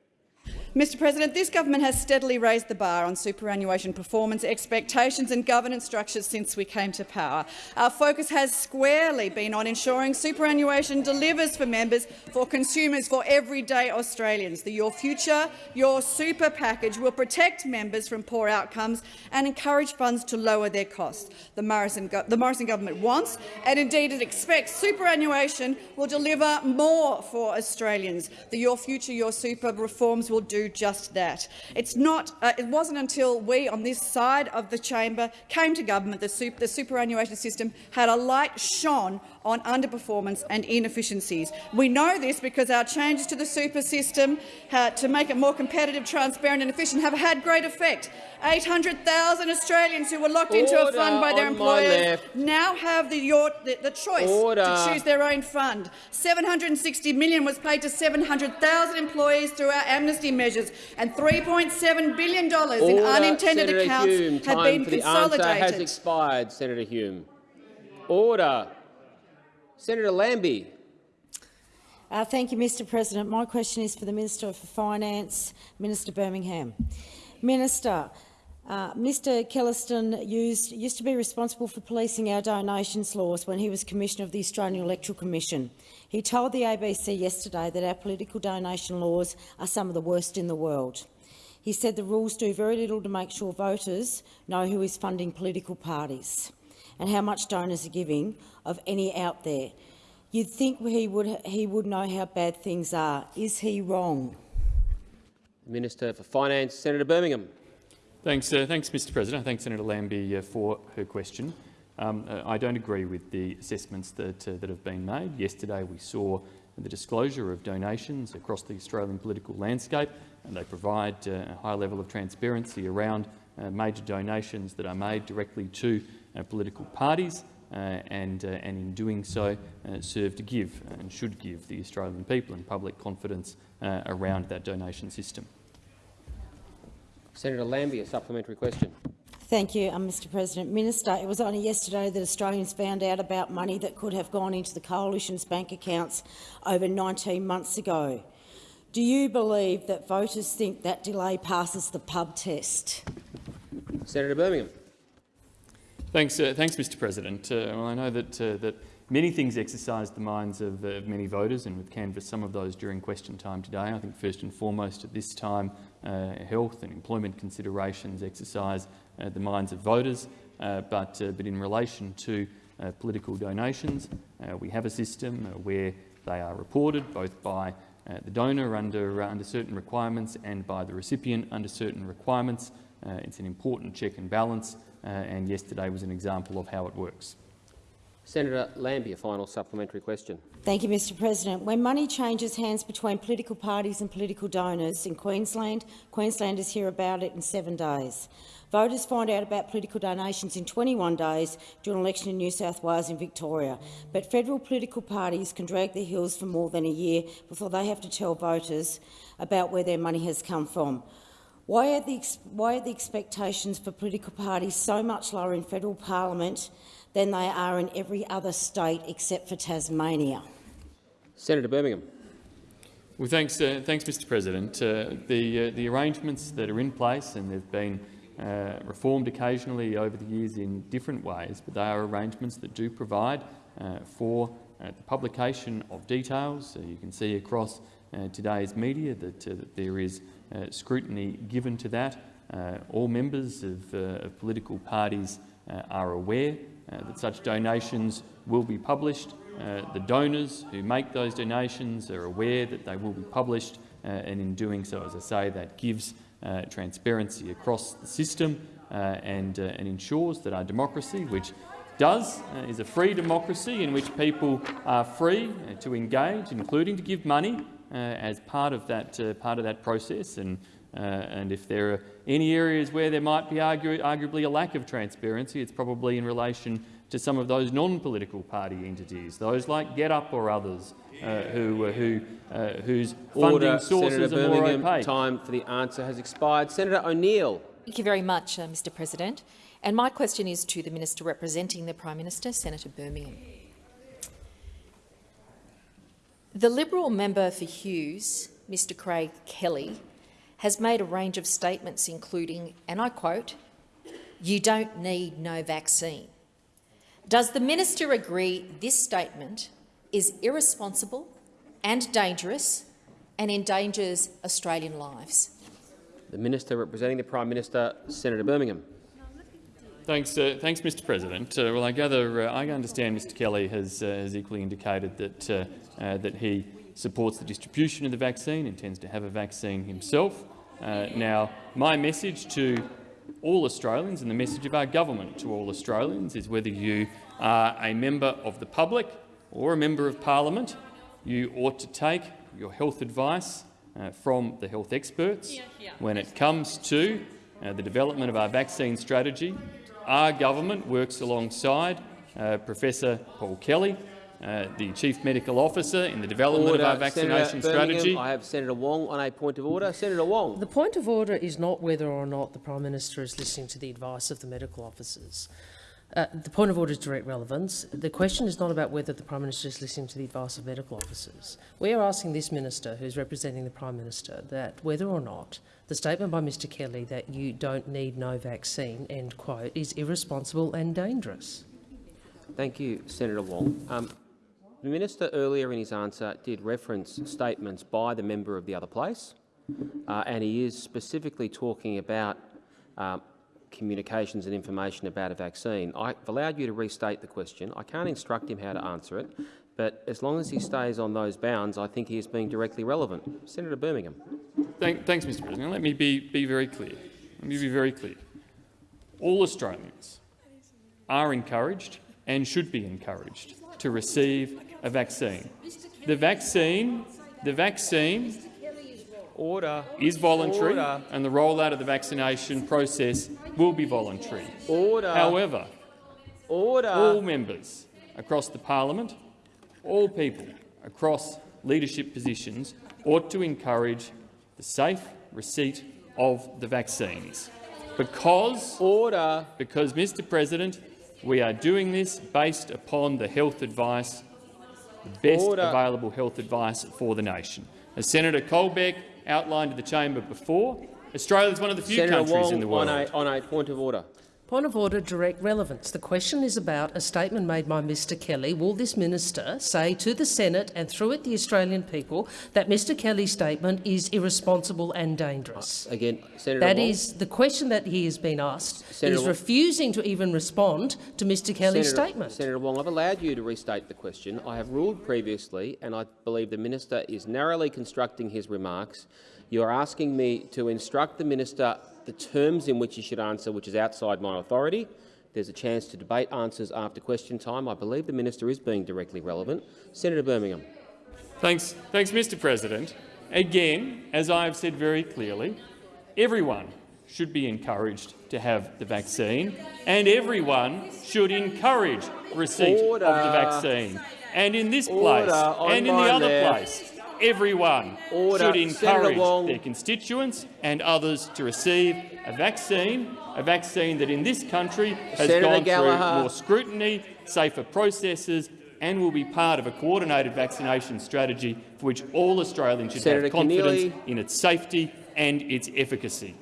Mr President, this government has steadily raised the bar on superannuation performance expectations and governance structures since we came to power. Our focus has squarely been on ensuring superannuation delivers for members, for consumers, for everyday Australians. The Your Future, Your Super package will protect members from poor outcomes and encourage funds to lower their costs. The Morrison, the Morrison government wants, and indeed it expects, superannuation will deliver more for Australians. The Your Future, Your Super reforms will do just that. It's not, uh, it wasn't until we on this side of the chamber came to government that the superannuation system had a light shone on underperformance and inefficiencies. We know this because our changes to the super system uh, to make it more competitive, transparent and efficient have had great effect. 800,000 Australians who were locked into a fund by their employers now have the, your, the, the choice Order. to choose their own fund. 760 million was paid to 700,000 employees through our amnesty measures, and 3.7 billion dollars in Order. unintended Senator accounts Hume. have been for the answer has consolidated. expired. Senator Hume. Order. Senator Lambie. Uh, thank you, Mr President. My question is for the Minister for Finance, Minister Birmingham. Minister, uh, Mr Killesteyn used, used to be responsible for policing our donations laws when he was Commissioner of the Australian Electoral Commission. He told the ABC yesterday that our political donation laws are some of the worst in the world. He said the rules do very little to make sure voters know who is funding political parties and how much donors are giving of any out there. You'd think he would, he would know how bad things are. Is he wrong? Minister for Finance, Senator Birmingham. Thanks, uh, thanks, Mr. President. Thanks, Senator Lambie, uh, for her question. Um, uh, I don't agree with the assessments that, uh, that have been made. Yesterday, we saw the disclosure of donations across the Australian political landscape, and they provide uh, a high level of transparency around uh, major donations that are made directly to political parties. Uh, and, uh, and in doing so uh, serve to give and should give the Australian people and public confidence uh, around that donation system. Senator Lambie, a supplementary question. Thank you, um, Mr President. Minister, it was only yesterday that Australians found out about money that could have gone into the Coalition's bank accounts over 19 months ago. Do you believe that voters think that delay passes the pub test? Senator Birmingham. Thanks, uh, thanks Mr President. Uh, well, I know that, uh, that many things exercise the minds of, of many voters, and we've canvassed some of those during question time today. I think first and foremost at this time, uh, health and employment considerations exercise uh, the minds of voters, uh, but, but in relation to political donations, we have a system where they are reported both by the donor under, under certain requirements and by the recipient under certain requirements. it's an important check and balance, Uh, and yesterday was an example of how it works. Senator Lambie, a final supplementary question. Thank you, Mr President. When money changes hands between political parties and political donors in Queensland, Queenslanders hear about it in seven days. Voters find out about political donations in 21 days during an election in New South Wales and Victoria, but federal political parties can drag their heels for more than a year before they have to tell voters about where their money has come from. Why are, the, why are the expectations for political parties so much lower in federal parliament than they are in every other state except for Tasmania? Senator Birmingham. Well, thanks, uh, thanks Mr President. Uh, the, uh, the arrangements that are in place, and they've been uh, reformed occasionally over the years in different ways, but they are arrangements that do provide uh, for uh, the publication of details. you can see across today's media that, that there is scrutiny given to that. all members of, of political parties are aware that such donations will be published. Uh, the donors who make those donations are aware that they will be published, uh, and in doing so, as I say, that gives uh, transparency across the system uh, and, uh, and ensures that our democracy, which does uh, is a free democracy in which people are free to engage, including to give money as part of that part of that process. And and if there are any areas where there might be argu arguably a lack of transparency, it's probably in relation to some of those non-political party entities, those like GetUp or others, uh, who, uh, who, uh, whose funding Order, sources Senator are more Birmingham, opaque. Time for the answer has expired. Senator O'Neill. Thank you very much, uh, Mr President. And my question is to the Minister representing the Prime Minister, Senator Birmingham. The Liberal member for Hughes, Mr Craig Kelly, has made a range of statements including, and I quote, you don't need no vaccine. Does the minister agree this statement is irresponsible and dangerous and endangers Australian lives? The Minister representing the Prime Minister, Senator Birmingham. Thanks, uh, thanks, Mr. President. Uh, well, I gather uh, I understand Mr. Kelly has, uh, has equally indicated that uh, uh, that he supports the distribution of the vaccine, intends to have a vaccine himself. now, my message to all Australians and the message of our government to all Australians is whether you are a member of the public or a member of parliament, you ought to take your health advice from the health experts. When it comes to the development of our vaccine strategy, our government works alongside uh, Professor Paul Kelly, uh, the Chief Medical Officer in the development order. of our vaccination strategy. I have Senator Wong on a point of order. Senator Wong. The point of order is not whether or not the Prime Minister is listening to the advice of the medical officers. Uh, the point of order is direct relevance. The question is not about whether the Prime Minister is listening to the advice of medical officers. We are asking this Minister, who is representing the Prime Minister, that whether or not the statement by Mr Kelly that you don't need no vaccine, end quote, is irresponsible and dangerous. Thank you, Senator Wong. Um, the Minister earlier in his answer did reference statements by the member of the other place, uh, and he is specifically talking about um, communications and information about a vaccine. I've allowed you to restate the question. I can't instruct him how to answer it, but as long as he stays on those bounds, I think he is being directly relevant. Senator Birmingham. Thank, thanks, Mr President. Let me be, be very clear. Let me be very clear. All Australians are encouraged and should be encouraged to receive a vaccine. The vaccine, the vaccine Order. is voluntary Order. and the rollout of the vaccination process will be voluntary. Order. However, Order. all members across the parliament, all people across leadership positions ought to encourage the safe receipt of the vaccines. because, Order. because, Mr President, we are doing this based upon the health advice, the best Order. available health advice for the nation. As Senator Colbeck outlined to the chamber before, Australia is one of the few Senator countries Wong in the world. On a, on a point of order. Point of order, direct relevance. The question is about a statement made by Mr Kelly. Will this minister say to the Senate and through it the Australian people that Mr Kelly's statement is irresponsible and dangerous? Uh, again, Senator That is the question that he has been asked. Senator He's Wong. refusing to even respond to Mr Kelly's Senator, statement. Senator Wong, I've allowed you to restate the question. I have ruled previously, and I believe the minister is narrowly constructing his remarks. You are asking me to instruct the minister the terms in which you should answer, which is outside my authority. There's a chance to debate answers after question time. I believe the minister is being directly relevant. Senator Birmingham. Thanks, thanks, Mr President. Again, as I have said very clearly, everyone should be encouraged to have the vaccine, and everyone should encourage receipt Order. of the vaccine. And in this place Order and in the other left. place, everyone Order. should encourage their constituents and others to receive a vaccine, a vaccine that in this country has Senator gone Gallagher. through more scrutiny, safer processes and will be part of a coordinated vaccination strategy for which all Australians should Senator have confidence Keneally. in its safety and its efficacy.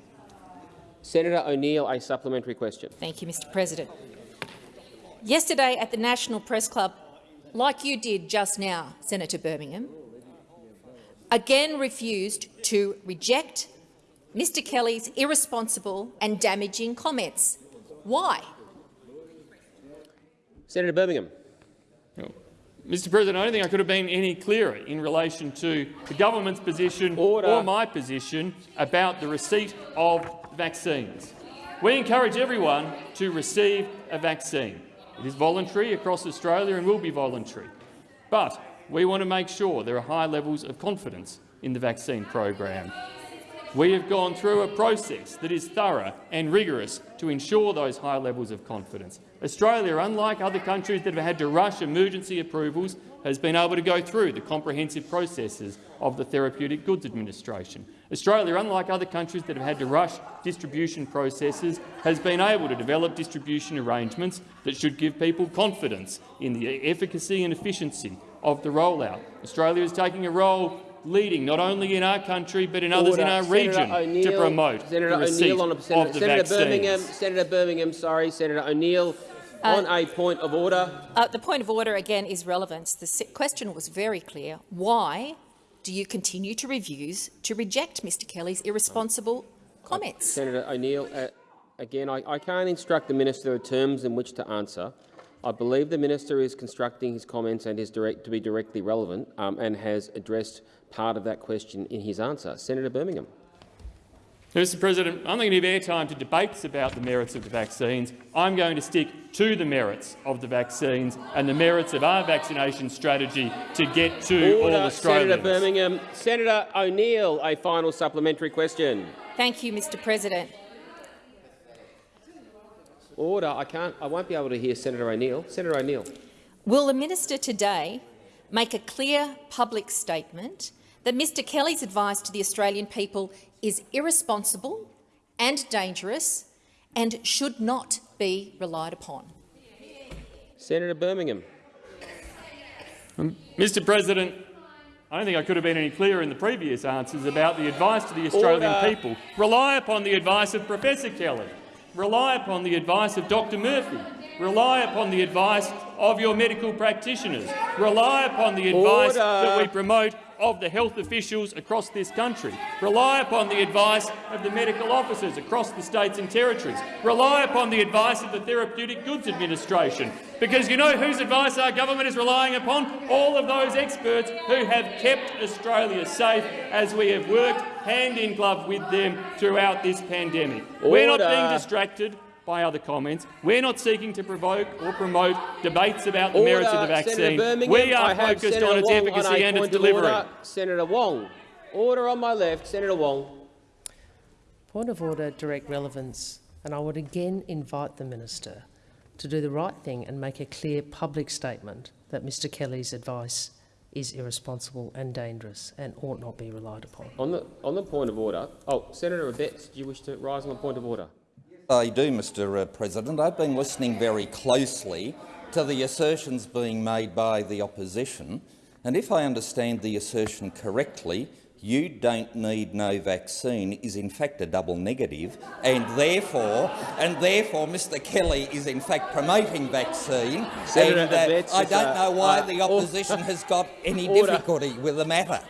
Senator O'Neill, a supplementary question. Thank you, Mr President. Yesterday at the National Press Club, like you did just now, Senator Birmingham, again refused to reject Mr Kelly's irresponsible and damaging comments. Why? Senator Birmingham. Mr President, I don't think I could have been any clearer in relation to the government's position or my position about the receipt of vaccines. We encourage everyone to receive a vaccine. It is voluntary across Australia and will be voluntary. But we want to make sure there are high levels of confidence in the vaccine program. We have gone through a process that is thorough and rigorous to ensure those high levels of confidence. Australia, unlike other countries that have had to rush emergency approvals, has been able to go through the comprehensive processes of the Therapeutic Goods Administration. Australia, unlike other countries that have had to rush distribution processes, has been able to develop distribution arrangements that should give people confidence in the efficacy and efficiency of the rollout. Australia is taking a role leading not only in our country but in others in our Senator region to promote Senator the receipt O'Neill on a, Senator, of the Senator vaccines. Birmingham. Senator Birmingham. Sorry, Senator O'Neill. Uh, on a point of order. Uh, the point of order again is relevance. The question was very clear. Why do you continue to refuse to reject Mr Kelly's irresponsible comments? Senator O'Neill, uh, again, I, I can't instruct the minister the terms in which to answer. I believe the minister is constructing his comments and is direct, to be directly relevant um, and has addressed part of that question in his answer. Senator Birmingham. Mr President, I'm not going to give airtime to debates about the merits of the vaccines. I'm going to stick to the merits of the vaccines and the merits of our vaccination strategy to get to all Australians. Senator Birmingham. Senator O'Neill, a final supplementary question. Thank you, Mr President. Order. I can't. I won't be able to hear Senator O'Neill. Senator O'Neill. Will the minister today make a clear public statement that Mr Kelly's advice to the Australian people is irresponsible and dangerous and should not be relied upon? Senator Birmingham. Um, Mr President, I don't think I could have been any clearer in the previous answers about the advice to the Australian Order. people. Rely upon the advice of Professor Kelly. Rely upon the advice of Dr Murphy. Rely upon the advice of your medical practitioners. Rely upon the advice Order. that we promote of the health officials across this country. Rely upon the advice of the medical officers across the states and territories. Rely upon the advice of the Therapeutic Goods Administration. Because you know whose advice our government is relying upon? All of those experts who have kept Australia safe as we have worked hand in glove with them throughout this pandemic. We're not being distracted by other comments. We're not seeking to provoke or promote debates about the Order. merits of the vaccine. We are focused Senator on its Wong efficacy on and its delivery. Order. Senator Wong. Order on my left. Senator Wong. Point of order, direct relevance. And I would again invite the minister to do the right thing and make a clear public statement that Mr Kelly's advice is irresponsible and dangerous and ought not be relied upon. On the on the point of order. Oh, Senator Abetz, do you wish to rise on the point of order? I do, Mr uh, President. I've been listening very closely to the assertions being made by the opposition, and if I understand the assertion correctly, you don't need no vaccine is in fact a double negative, and therefore, and therefore, Mr. Kelly is in fact promoting vaccine. Senator and, uh, Abetz, I don't know why uh, the opposition has got any Order. difficulty with the matter.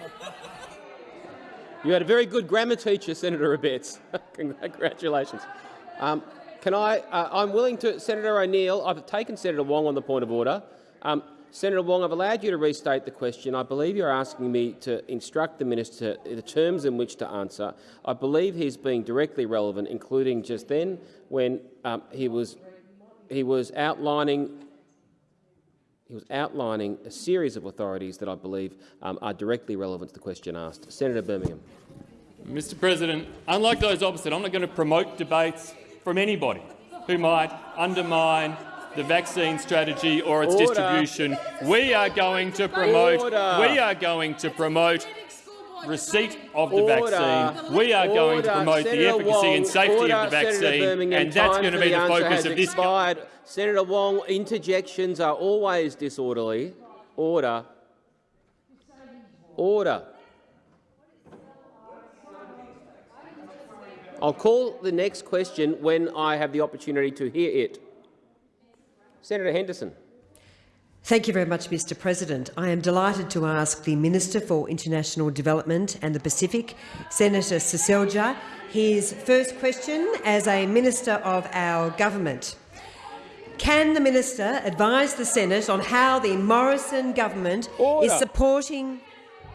You had a very good grammar teacher, Senator Abetz. Congratulations. Um, can I? Uh, I'm willing to, Senator O'Neill. I've taken Senator Wong on the point of order. Um, Senator Wong, I've allowed you to restate the question. I believe you're asking me to instruct the minister the terms in which to answer. I believe he's being directly relevant, including just then when um, he was he was outlining he was outlining a series of authorities that I believe um, are directly relevant to the question asked. Senator Birmingham. Mr President, unlike those opposite, I'm not going to promote debates from anybody who might undermine the vaccine strategy or its Order. distribution. We are going to promote. Order. We are going to promote receipt of the Order. vaccine. We are going to promote the efficacy Wong, and safety of the vaccine, and that's time going to be the answer focus of this. expired. Senator Wong, interjections are always disorderly. Order. Order. I'll call the next question when I have the opportunity to hear it. Senator Henderson. Thank you very much, Mr President. I am delighted to ask the Minister for International Development and the Pacific, Senator Seselja, his first question as a Minister of our government. Can the Minister advise the Senate on how the Morrison government Order. is supporting—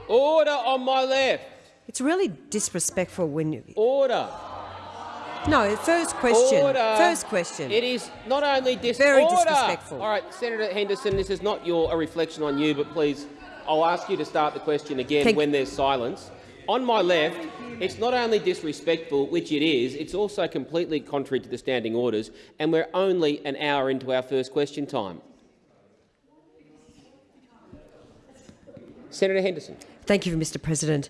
Order on my left. It's really disrespectful when you— Order. No, first question. Order. First question. It is not only dis Very Order. disrespectful. All right, Senator Henderson, this is not your a reflection on you, but please, I'll ask you to start the question again Thank- when there's silence. On my left, it's not only disrespectful, which it is, it's also completely contrary to the standing orders, and we're only an hour into our first question time. Senator Henderson. Thank you, Mr President.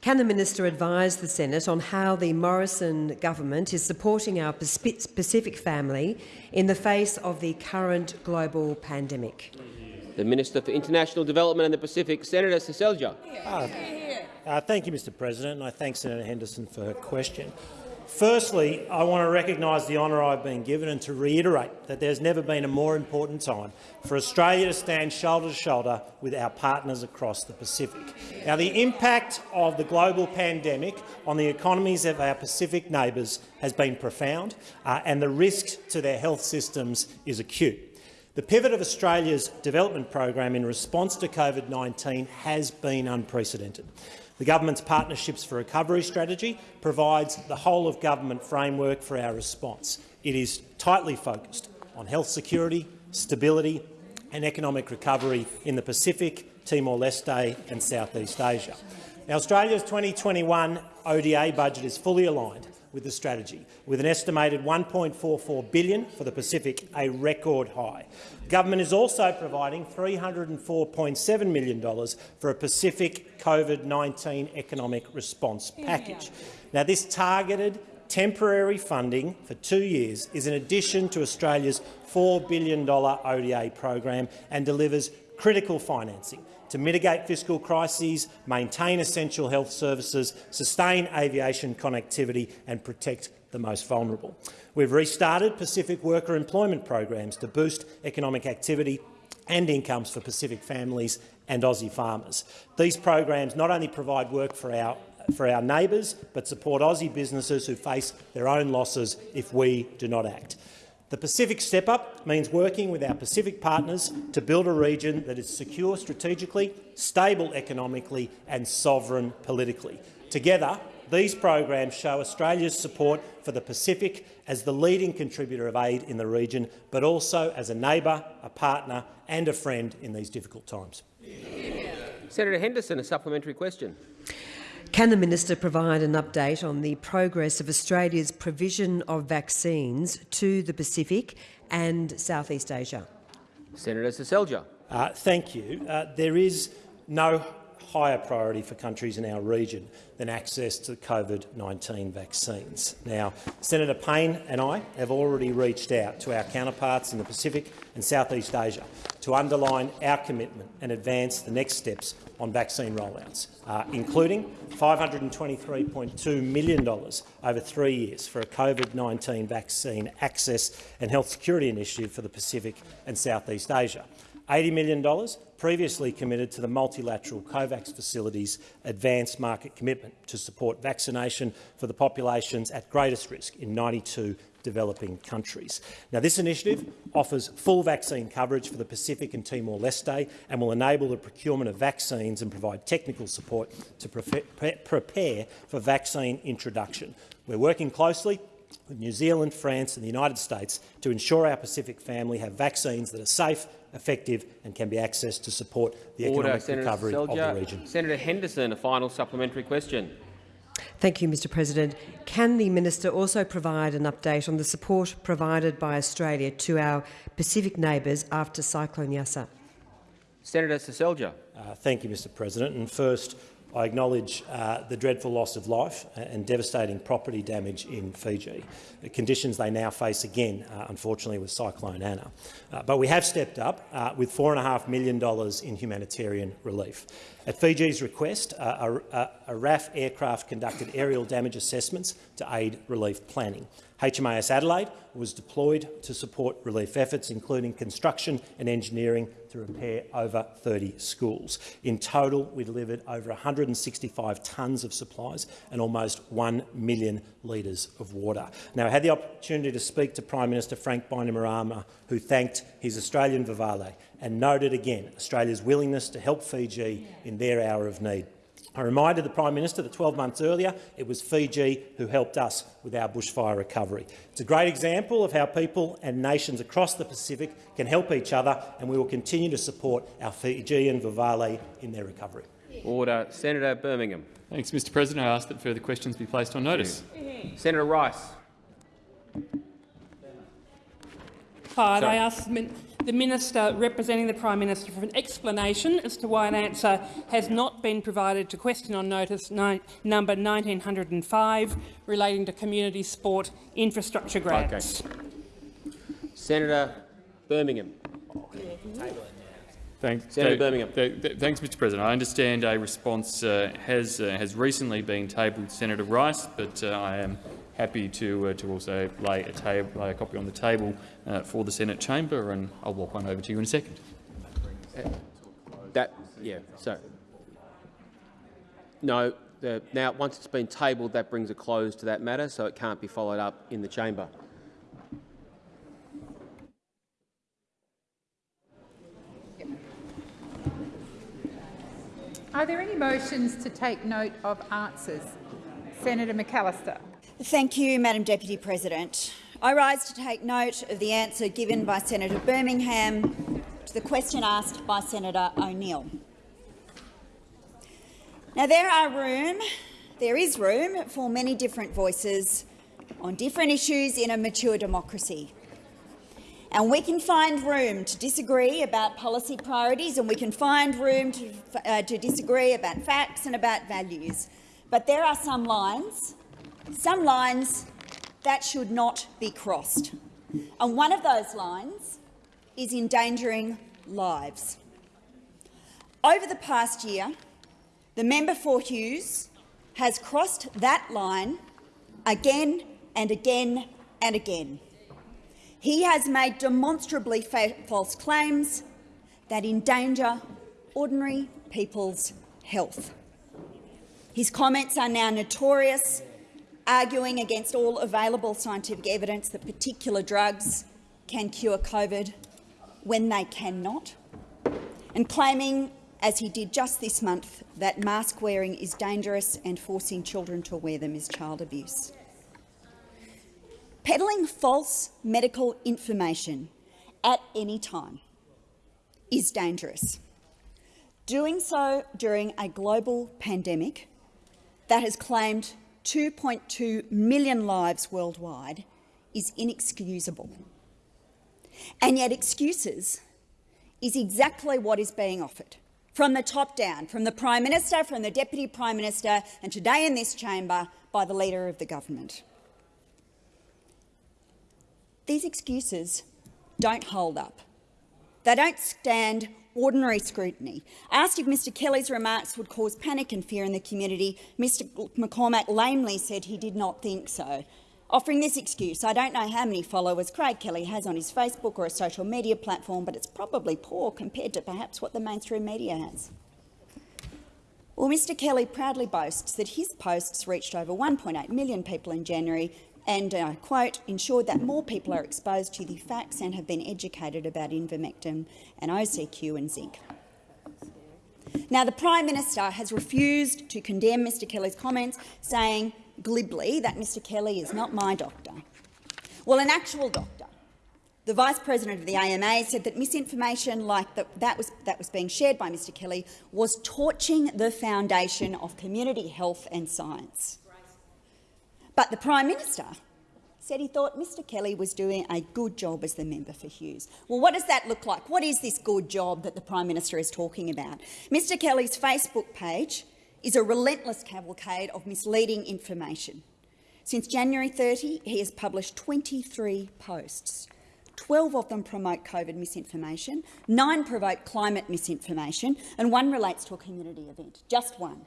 Can the minister advise the Senate on how the Morrison government is supporting our Pacific family in the face of the current global pandemic? The Minister for International Development and the Pacific, Senator Seselja. Uh, uh, thank you, Mr President, and I thank Senator Henderson for her question. Firstly, I want to recognise the honour I've been given and to reiterate that there's never been a more important time for Australia to stand shoulder to shoulder with our partners across the Pacific. Now, the impact of the global pandemic on the economies of our Pacific neighbours has been profound, uh, and the risk to their health systems is acute. The pivot of Australia's development program in response to COVID-19 has been unprecedented. The government's Partnerships for Recovery strategy provides the whole-of-government framework for our response. It is tightly focused on health security, stability and economic recovery in the Pacific, Timor-Leste and Southeast Asia. Now, Australia's 2021 ODA budget is fully aligned with the strategy, with an estimated 1.44 billion for the Pacific, a record high. Government is also providing $304.7 million for a Pacific COVID-19 economic response package. Now, this targeted temporary funding for two years is in addition to Australia's $4 billion ODA program and delivers critical financing to mitigate fiscal crises, maintain essential health services, sustain aviation connectivity and protect the most vulnerable. We've restarted Pacific worker employment programs to boost economic activity and incomes for Pacific families and Aussie farmers. These programs not only provide work for our for our neighbours, but support Aussie businesses who face their own losses if we do not act. The Pacific Step Up means working with our Pacific partners to build a region that is secure strategically, stable economically and sovereign politically. Together, these programs show Australia's support for the Pacific as the leading contributor of aid in the region, but also as a neighbour, a partner and a friend in these difficult times. Senator Henderson, a supplementary question. Can the minister provide an update on the progress of Australia's provision of vaccines to the Pacific and Southeast Asia? Senator Seselja. Uh, thank you. Uh, there is no higher priority for countries in our region than access to COVID-19 vaccines. Now, Senator Payne and I have already reached out to our counterparts in the Pacific and Southeast Asia to underline our commitment and advance the next steps on vaccine rollouts, uh, including $523.2 million over three years for a COVID-19 vaccine access and health security initiative for the Pacific and Southeast Asia. $80 million previously committed to the multilateral COVAX facility's advanced market commitment to support vaccination for the populations at greatest risk in 92 developing countries. Now, this initiative offers full vaccine coverage for the Pacific and Timor-Leste and will enable the procurement of vaccines and provide technical support to prepare for vaccine introduction. We're working closely with New Zealand, France and the United States to ensure our Pacific family have vaccines that are safe, effective and can be accessed to support the Order, economic Senator recovery Seselja. of the region. Senator Henderson, a final supplementary question. Thank you, Mr President. Can the minister also provide an update on the support provided by Australia to our Pacific neighbours after Cyclone Yasa? Senator Seselja. Uh, thank you, Mr President. And first, I acknowledge uh, the dreadful loss of life and devastating property damage in Fiji, the conditions they now face again, uh, unfortunately, with Cyclone Ana. Uh, but we have stepped up uh, with $4.5 million in humanitarian relief. At Fiji's request, uh, a, a RAAF aircraft conducted aerial damage assessments to aid relief planning. HMAS Adelaide was deployed to support relief efforts, including construction and engineering to repair over 30 schools. In total, we delivered over 165 tonnes of supplies and almost 1 million litres of water. Now, I had the opportunity to speak to Prime Minister Frank Bainimarama, who thanked his Australian Vuvale and noted again Australia's willingness to help Fiji in their hour of need. I reminded the Prime Minister that 12 months earlier it was Fiji who helped us with our bushfire recovery. It's a great example of how people and nations across the Pacific can help each other, and we will continue to support our Fijian Vuvale in their recovery. Order. Senator Birmingham. Thanks, Mr President. I ask that further questions be placed on notice. Senator Rice. Hi, I ask the Minister representing the Prime Minister for an explanation as to why an answer has not been provided to question on notice number 1905 relating to community sport infrastructure grants. Okay. Senator Birmingham. Thanks, Senator th Birmingham. th th thanks, Mr President. I understand a response uh, has, uh, has recently been tabled, Senator Rice, but uh, I am happy to, uh, to also lay a, table, lay a copy on the table uh, for the Senate chamber, and I'll walk one over to you in a second. That, yeah, so. No, the, now once it's been tabled, that brings a close to that matter, so it can't be followed up in the chamber. Are there any motions to take note of answers? Senator McAllister. Thank you, Madam Deputy President. I rise to take note of the answer given by Senator Birmingham to the question asked by Senator O'Neill. Now, there are room, there is room for many different voices on different issues in a mature democracy. And we can find room to disagree about policy priorities and we can find room to, uh, to disagree about facts and about values. But there are some lines some lines that should not be crossed. And one of those lines is endangering lives. Over the past year, the member for Hughes has crossed that line again and again and again. He has made demonstrably false claims that endanger ordinary people's health. His comments are now notorious arguing against all available scientific evidence that particular drugs can cure COVID when they cannot, and claiming, as he did just this month, that mask wearing is dangerous and forcing children to wear them is child abuse. Peddling false medical information at any time is dangerous. Doing so during a global pandemic that has claimed 2.2 million lives worldwide is inexcusable. And yet excuses is exactly what is being offered from the top down, from the Prime Minister, from the Deputy Prime Minister, and today in this chamber by the Leader of the Government. These excuses don't hold up. They don't stand ordinary scrutiny. Asked if Mr Kelly's remarks would cause panic and fear in the community, Mr McCormack lamely said he did not think so. Offering this excuse, I don't know how many followers Craig Kelly has on his Facebook or a social media platform, but it's probably poor compared to perhaps what the mainstream media has. Well, Mr Kelly proudly boasts that his posts reached over 1.8 million people in January and, uh, quote, ensured that more people are exposed to the facts and have been educated about ivermectin and HCQ and zinc. Now, the Prime Minister has refused to condemn Mr Kelly's comments, saying glibly that Mr Kelly is not my doctor. Well, an actual doctor, the Vice President of the AMA, said that misinformation like the, that, was, that was being shared by Mr Kelly was torching the foundation of community health and science. But the Prime Minister said he thought Mr Kelly was doing a good job as the member for Hughes. Well, what does that look like? What is this good job that the Prime Minister is talking about? Mr Kelly's Facebook page is a relentless cavalcade of misleading information. Since January 30, he has published 23 posts. 12 of them promote COVID misinformation, nine promote climate misinformation, and one relates to a community event, just one.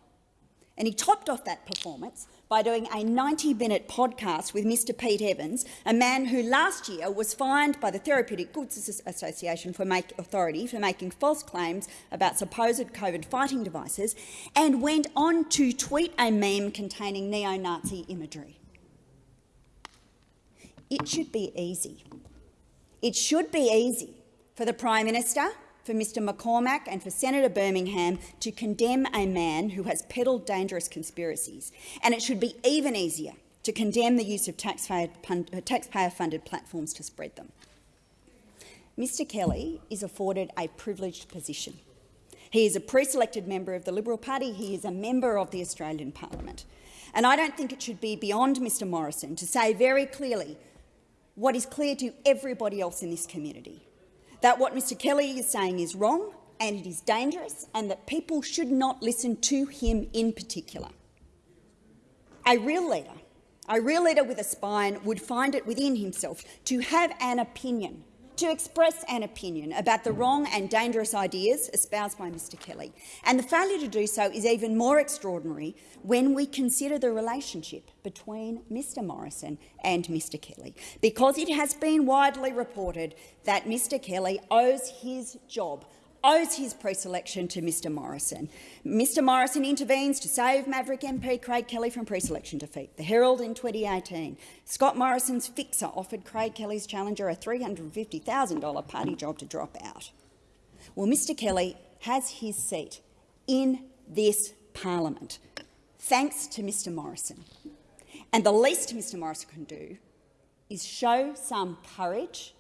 And he topped off that performance by doing a 90-minute podcast with Mr Pete Evans, a man who last year was fined by the Therapeutic Goods Association for make, Authority for making false claims about supposed COVID fighting devices and went on to tweet a meme containing neo-Nazi imagery. It should be easy. It should be easy for the Prime Minister for Mr McCormack and for Senator Birmingham to condemn a man who has peddled dangerous conspiracies, and it should be even easier to condemn the use of uh, taxpayer-funded taxpayer platforms to spread them. Mr Kelly is afforded a privileged position. He is a pre-selected member of the Liberal Party. He is a member of the Australian Parliament. And I don't think it should be beyond Mr Morrison to say very clearly what is clear to everybody else in this community, that what Mr Kelly is saying is wrong and it is dangerous and that people should not listen to him in particular. A real leader, a real leader with a spine would find it within himself to have an opinion to express an opinion about the wrong and dangerous ideas espoused by Mr Kelly. And the failure to do so is even more extraordinary when we consider the relationship between Mr Morrison and Mr Kelly, because it has been widely reported that Mr Kelly owes his job owes his pre-selection to Mr Morrison. Mr Morrison intervenes to save Maverick MP Craig Kelly from pre-selection defeat. The Herald in 2018. Scott Morrison's fixer offered Craig Kelly's challenger a $350,000 party job to drop out. Well, Mr Kelly has his seat in this parliament, thanks to Mr Morrison. And the least Mr Morrison can do is show some courage,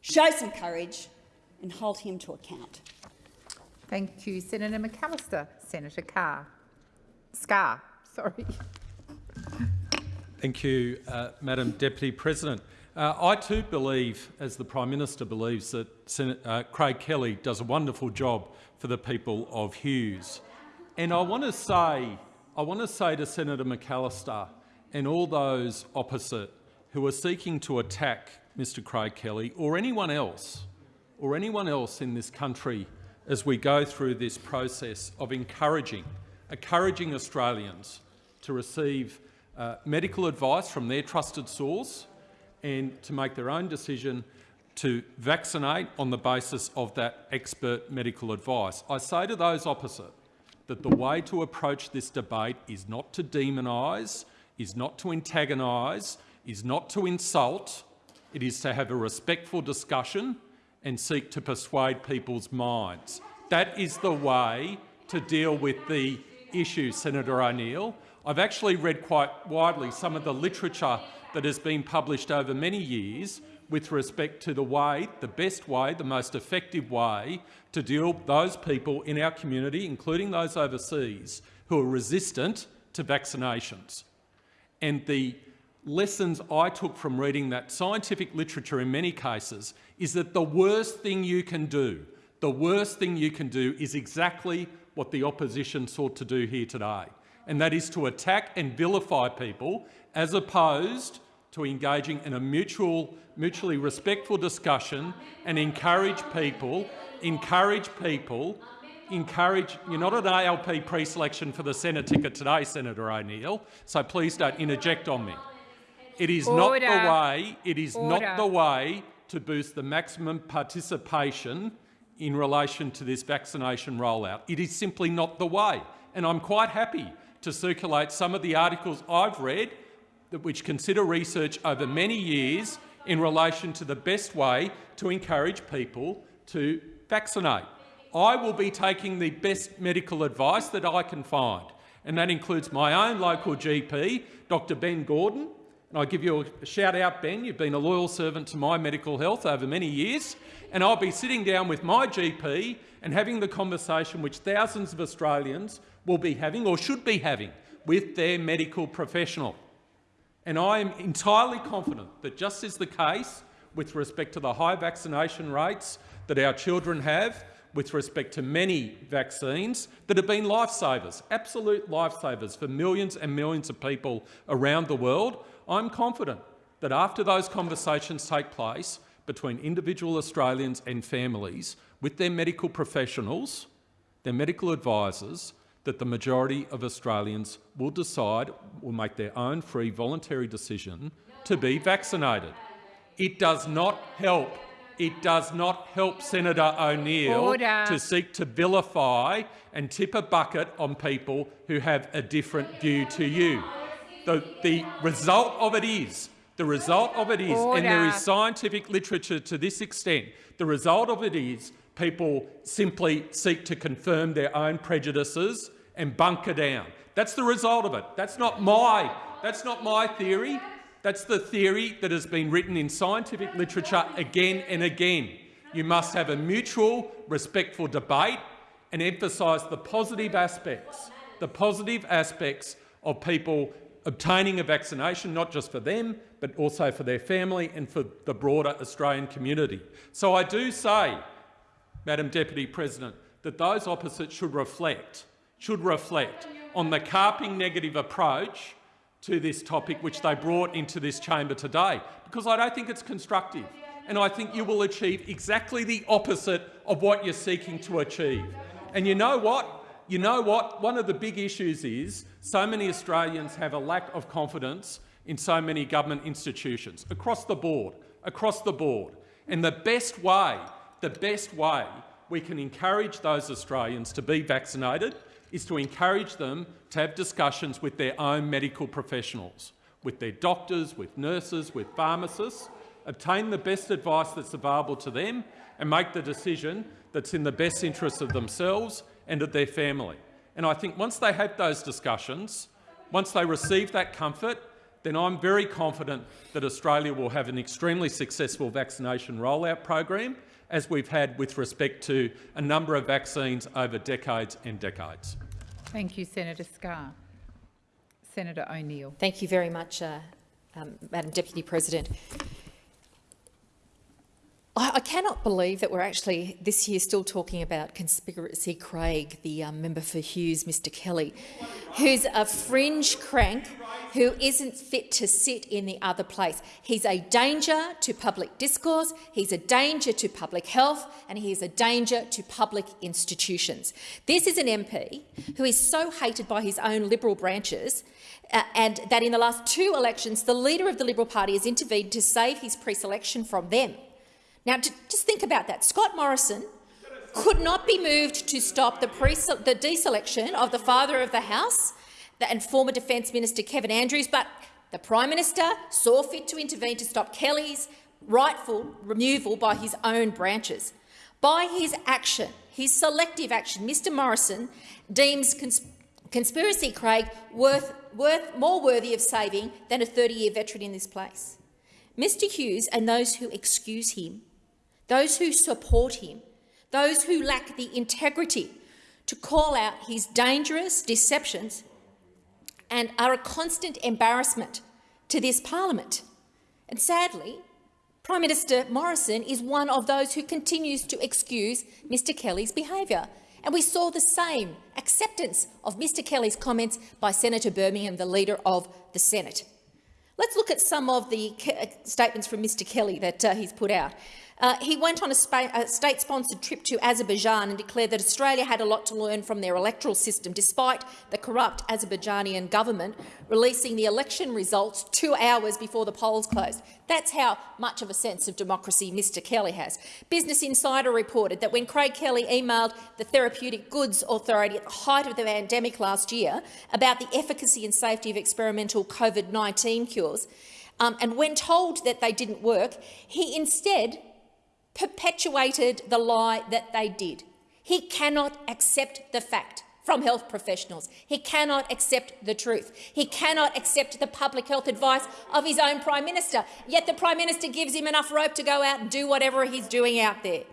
show some courage and hold him to account. Thank you, Senator McAllister. Senator Carr. Scarr, sorry. Thank you, uh, Madam Deputy President. Uh, I too believe, as the Prime Minister believes, that Senate, uh, Craig Kelly does a wonderful job for the people of Hughes. And I want to say, I want to say to Senator McAllister and all those opposite who are seeking to attack Mr Craig Kelly or anyone else or anyone else in this country as we go through this process of encouraging, encouraging Australians to receive uh, medical advice from their trusted source and to make their own decision to vaccinate on the basis of that expert medical advice. I say to those opposite that the way to approach this debate is not to demonise, is not to antagonise, is not to insult, it is to have a respectful discussion and seek to persuade people's minds. That is the way to deal with the issue, Senator O'Neill. I've actually read quite widely some of the literature that has been published over many years with respect to the way, the best way, the most effective way to deal with those people in our community, including those overseas, who are resistant to vaccinations. And the lessons I took from reading that scientific literature in many cases is that the worst thing you can do, The worst thing you can do is exactly what the opposition sought to do here today, and that is to attack and vilify people as opposed to engaging in a mutual, mutually respectful discussion and encourage people, encourage people, encourage, you're not an ALP pre-selection for the Senate ticket today, Senator O'Neill, so please don't interject on me. It is not the way, it is not the way to boost the maximum participation in relation to this vaccination rollout. It is simply not the way. And I'm quite happy to circulate some of the articles I've read which consider research over many years in relation to the best way to encourage people to vaccinate. I will be taking the best medical advice that I can find, and that includes my own local GP, Dr Ben Gordon, and I give you a shout out, Ben. You've been a loyal servant to my medical health over many years. And I'll be sitting down with my GP and having the conversation which thousands of Australians will be having or should be having with their medical professional. And I am entirely confident that just as the case with respect to the high vaccination rates that our children have, with respect to many vaccines that have been lifesavers, absolute lifesavers for millions and millions of people around the world, I'm confident that after those conversations take place between individual Australians and families with their medical professionals, their medical advisors, that the majority of Australians will decide, will make their own free voluntary decision to be vaccinated. It does not help. It does not help Senator O'Neill to seek to vilify and tip a bucket on people who have a different view to you. The, the result of it is, the result of it is, and there is scientific literature to this extent, the result of it is people simply seek to confirm their own prejudices and bunker down. That's the result of it. That's not my, that's not my theory. That's the theory that has been written in scientific literature again and again. You must have a mutual, respectful debate and emphasise the positive aspects, the positive aspects of people obtaining a vaccination, not just for them, but also for their family and for the broader Australian community. So I do say, Madam Deputy President, that those opposite should reflect, should reflect on the carping negative approach to this topic which they brought into this chamber today, because I don't think it's constructive. And I think you will achieve exactly the opposite of what you're seeking to achieve. And you know what? You know what? One of the big issues is so many Australians have a lack of confidence in so many government institutions across the board, across the board. And the best way, the best way we can encourage those Australians to be vaccinated is to encourage them to have discussions with their own medical professionals, with their doctors, with nurses, with pharmacists, obtain the best advice that's available to them and make the decision that's in the best interest of themselves and of their family. And I think once they have those discussions, once they receive that comfort, then I'm very confident that Australia will have an extremely successful vaccination rollout program, as we've had with respect to a number of vaccines over decades and decades. Thank you, Senator Scarr. Senator O'Neill. Thank you very much, uh, um, Madam Deputy President. I, cannot believe that we're actually this year still talking about Conspiracy Craig, the um, member for Hughes, Mr Kelly, who's a fringe crank who isn't fit to sit in the other place. He's a danger to public discourse, he's a danger to public health, and he is a danger to public institutions. This is an MP who is so hated by his own Liberal branches uh, and that in the last two elections, the leader of the Liberal Party has intervened to save his pre-selection from them. Now, just think about that. Scott Morrison could not be moved to stop the, the deselection of the father of the House and former Defence Minister Kevin Andrews, but the Prime Minister saw fit to intervene to stop Kelly's rightful removal by his own branches. By his action, his selective action, Mr Morrison deems cons conspiracy Craig worth, worth, more worthy of saving than a 30-year veteran in this place. Mr Hughes and those who excuse him, those who support him, those who lack the integrity to call out his dangerous deceptions and are a constant embarrassment to this parliament. And sadly, Prime Minister Morrison is one of those who continues to excuse Mr Kelly's behaviour. And we saw the same acceptance of Mr Kelly's comments by Senator Birmingham, the Leader of the Senate. Let's look at some of the statements from Mr Kelly that uh, he's put out. Uh, he went on a, a state-sponsored trip to Azerbaijan and declared that Australia had a lot to learn from their electoral system, despite the corrupt Azerbaijani government releasing the election results two hours before the polls closed. That's how much of a sense of democracy Mr Kelly has. Business Insider reported that when Craig Kelly emailed the Therapeutic Goods Authority at the height of the pandemic last year about the efficacy and safety of experimental COVID-19 cures, um, and when told that they didn't work, he instead perpetuated the lie that they did. He cannot accept the fact from health professionals. He cannot accept the truth. He cannot accept the public health advice of his own Prime Minister, yet the Prime Minister gives him enough rope to go out and do whatever he's doing out there.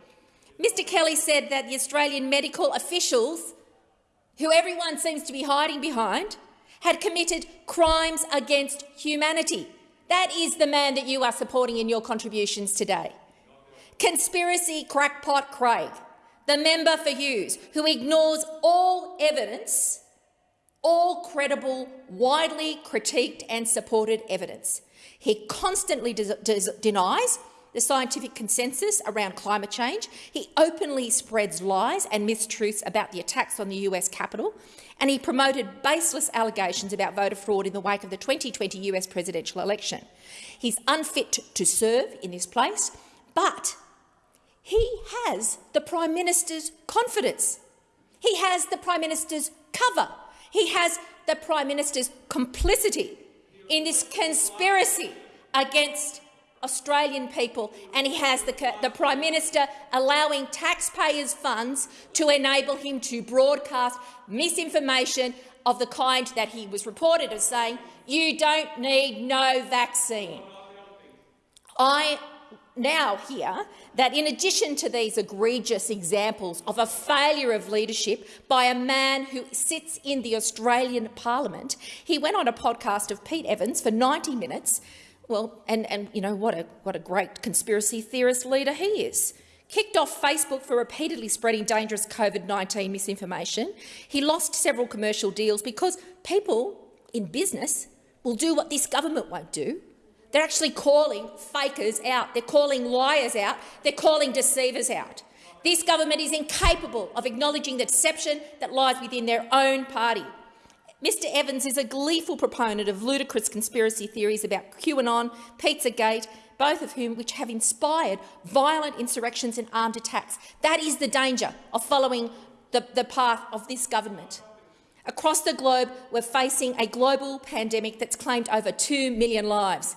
Mr Kelly said that the Australian medical officials, who everyone seems to be hiding behind, had committed crimes against humanity. That is the man that you are supporting in your contributions today. Conspiracy crackpot Craig, the member for Hughes, who ignores all evidence, all credible, widely critiqued and supported evidence. He constantly denies the scientific consensus around climate change. He openly spreads lies and mistruths about the attacks on the US Capitol, and he promoted baseless allegations about voter fraud in the wake of the 2020 US presidential election. He's unfit to serve in this place, but he has the Prime Minister's confidence. He has the Prime Minister's cover. He has the Prime Minister's complicity in this conspiracy against Australian people, and he has the, the, Prime Minister allowing taxpayers' funds to enable him to broadcast misinformation of the kind that he was reported as saying, you don't need no vaccine. I now hear that in addition to these egregious examples of a failure of leadership by a man who sits in the Australian parliament, he went on a podcast of Pete Evans for 90 minutes. Well, and, and you know, what a, what a great conspiracy theorist leader he is. Kicked off Facebook for repeatedly spreading dangerous COVID-19 misinformation. He lost several commercial deals because people in business will do what this government won't do, they're actually calling fakers out. They're calling liars out. They're calling deceivers out. This government is incapable of acknowledging the deception that lies within their own party. Mr Evans is a gleeful proponent of ludicrous conspiracy theories about QAnon, Pizzagate, both of whom which have inspired violent insurrections and armed attacks. That is the danger of following the, the path of this government. Across the globe, we're facing a global pandemic that's claimed over 2 million lives.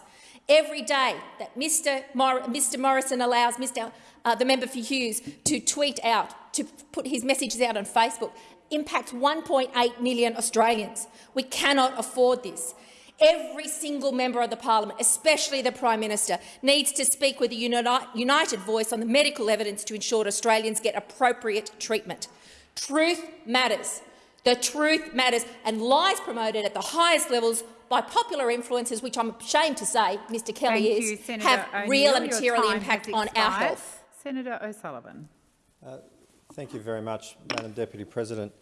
Every day that Mr, Mor Mr Morrison allows Mr, uh, the member for Hughes to tweet out, to put his messages out on Facebook, impacts 1.8 million Australians. We cannot afford this. Every single member of the parliament, especially the Prime Minister, needs to speak with a united voice on the medical evidence to ensure Australians get appropriate treatment. Truth matters. The truth matters, and lies promoted at the highest levels by popular influences, which I'm ashamed to say Mr Kelly Thank is, you, have real and material impact on our health. Senator O'Sullivan. Uh, thank you very much, Madam Deputy President.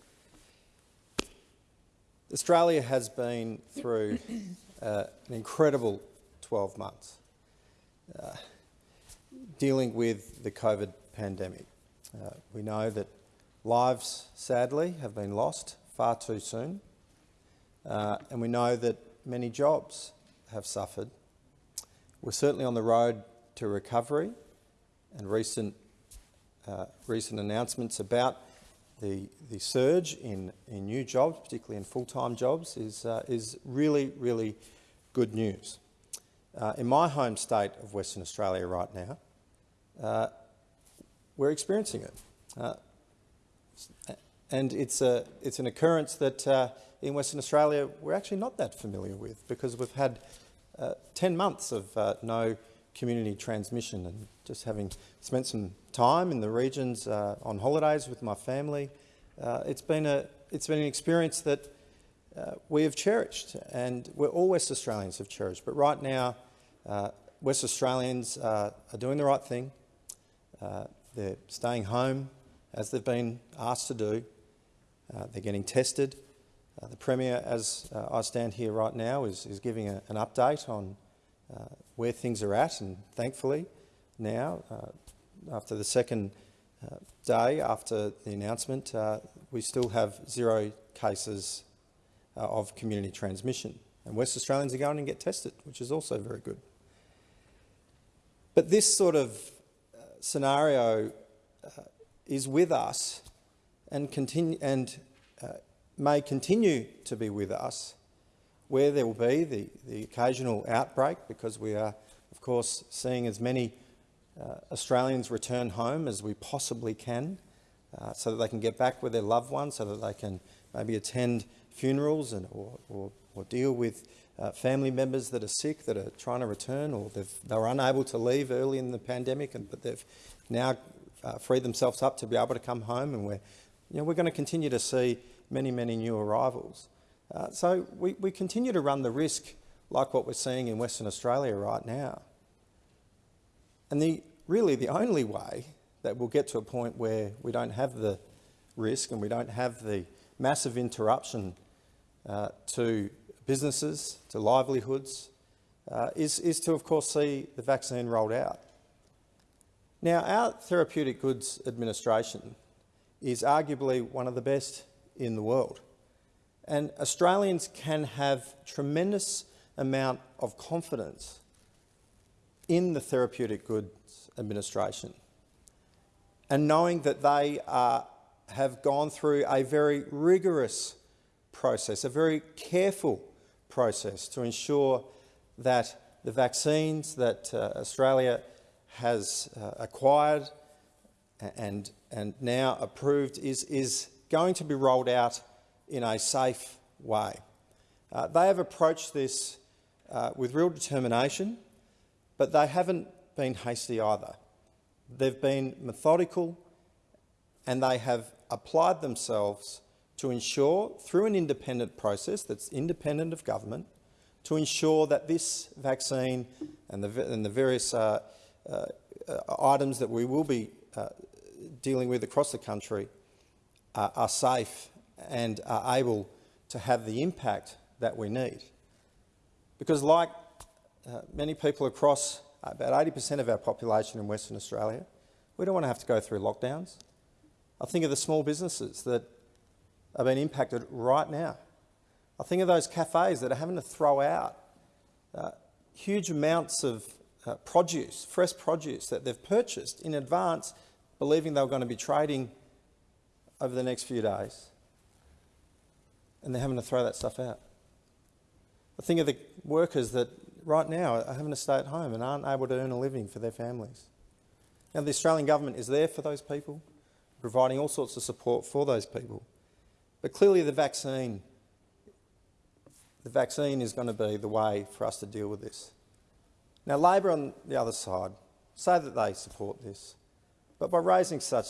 Australia has been through uh, an incredible 12 months uh, dealing with the COVID pandemic. Uh, we know that lives, sadly, have been lost far too soon, uh, and we know that many jobs have suffered. We're certainly on the road to recovery and recent, uh, recent announcements about the, the surge in, in new jobs, particularly in full-time jobs, is, uh, is really, really good news. Uh, in my home state of Western Australia right now, uh, we're experiencing it. Uh, and it's, a, it's an occurrence that uh, in Western Australia we're actually not that familiar with because we've had uh, 10 months of uh, no community transmission and just having spent some time in the regions uh, on holidays with my family, uh, it's, been a, it's been an experience that uh, we have cherished and we're, all West Australians have cherished. But right now, West Australians uh, are doing the right thing. Uh, they're staying home as they've been asked to do. Uh, they're getting tested. Uh, the Premier, as uh, I stand here right now, is, is giving a, an update on uh, where things are at, and thankfully now, after the second day after the announcement, we still have zero cases of community transmission. And West Australians are going and get tested, which is also very good. But this sort of uh, scenario uh, is with us and, continue, and uh, may continue to be with us, where there will be the, the occasional outbreak, because we are, of course, seeing as many uh, Australians return home as we possibly can, uh, so that they can get back with their loved ones, so that they can maybe attend funerals and, or, or, or deal with uh, family members that are sick, that are trying to return, or they were unable to leave early in the pandemic, and, but they've now uh, freed themselves up to be able to come home, and we're, you know, we're going to continue to see many, many new arrivals. Uh, so we, we continue to run the risk like what we're seeing in Western Australia right now. And the, really the only way that we'll get to a point where we don't have the risk and we don't have the massive interruption uh, to businesses, to livelihoods, uh, is, is to, of course, see the vaccine rolled out. Now, our Therapeutic Goods Administration is arguably one of the best in the world. And Australians can have tremendous amount of confidence in the Therapeutic Goods Administration and knowing that they are, have gone through a very rigorous process, a very careful process to ensure that the vaccines that uh, Australia has uh, acquired and, and now approved is, is going to be rolled out in a safe way. Uh, they have approached this uh, with real determination, but they haven't been hasty either. They've been methodical and they have applied themselves to ensure, through an independent process that's independent of government, to ensure that this vaccine and the, and the various uh, uh, items that we will be uh, dealing with across the country are safe and are able to have the impact that we need. Because like uh, many people across about 80% of our population in Western Australia, we don't want to have to go through lockdowns. I think of the small businesses that are being impacted right now. I think of those cafes that are having to throw out uh, huge amounts of uh, produce, fresh produce that they've purchased in advance, believing they were going to be trading over the next few days. And they're having to throw that stuff out. I think of the workers that right now are having to stay at home and aren't able to earn a living for their families. Now, the Australian government is there for those people, providing all sorts of support for those people. But clearly the vaccine, the vaccine is going to be the way for us to deal with this. Now, Labor on the other side say that they support this, but by raising such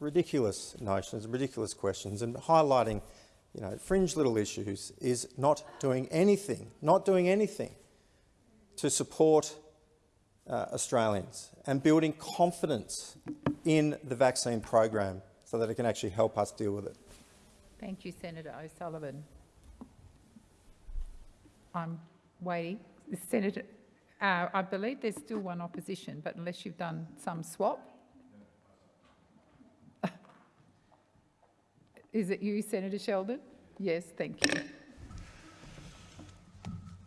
ridiculous notions, ridiculous questions and highlighting you know, fringe little issues is not doing anything, not doing anything to support uh, Australians and building confidence in the vaccine program so that it can actually help us deal with it. Thank you, Senator O'Sullivan. I'm waiting. Senator, uh, I believe there's still one opposition, but unless you've done some swap. Is it you, Senator Sheldon? Yes, thank you.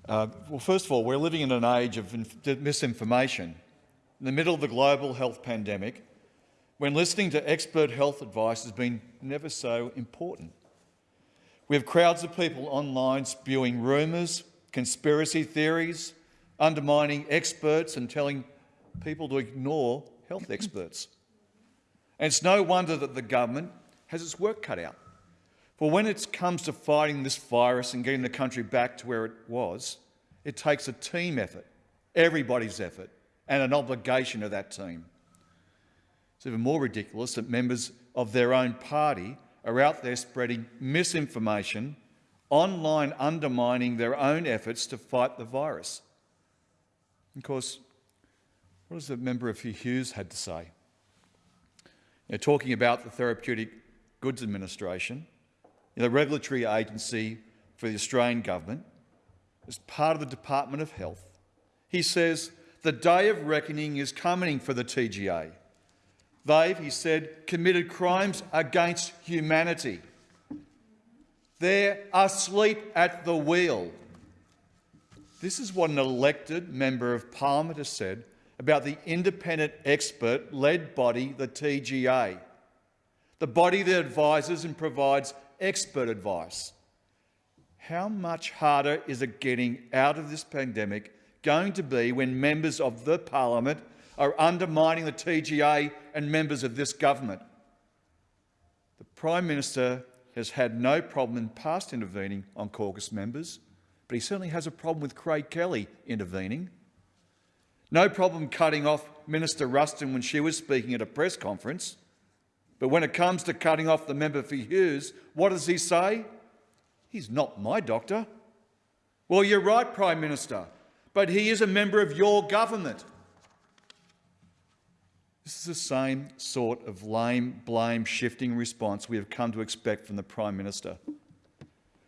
Uh, well, first of all, we're living in an age of misinformation. In the middle of the global health pandemic, when listening to expert health advice has been never so important. We have crowds of people online spewing rumours, conspiracy theories, undermining experts and telling people to ignore health experts. And it's no wonder that the government has its work cut out. For when it comes to fighting this virus and getting the country back to where it was, it takes a team effort, everybody's effort, and an obligation of that team. It's even more ridiculous that members of their own party are out there spreading misinformation, online undermining their own efforts to fight the virus. Of course, What has the member for Hughes had to say? You know, talking about the Therapeutic Goods Administration, the regulatory agency for the Australian government, as part of the Department of Health, he says the day of reckoning is coming for the TGA. They've, he said, committed crimes against humanity. They're asleep at the wheel. This is what an elected member of parliament has said about the independent expert-led body, the TGA, the body that advises and provides expert advice. How much harder is it getting out of this pandemic going to be when members of the parliament are undermining the TGA and members of this government? The Prime Minister has had no problem in past intervening on caucus members, but he certainly has a problem with Craig Kelly intervening. No problem cutting off Minister Ruston when she was speaking at a press conference. But when it comes to cutting off the member for Hughes, what does he say? He's not my doctor. Well, you're right, Prime Minister, but he is a member of your government. This is the same sort of lame, blame shifting response we have come to expect from the Prime Minister.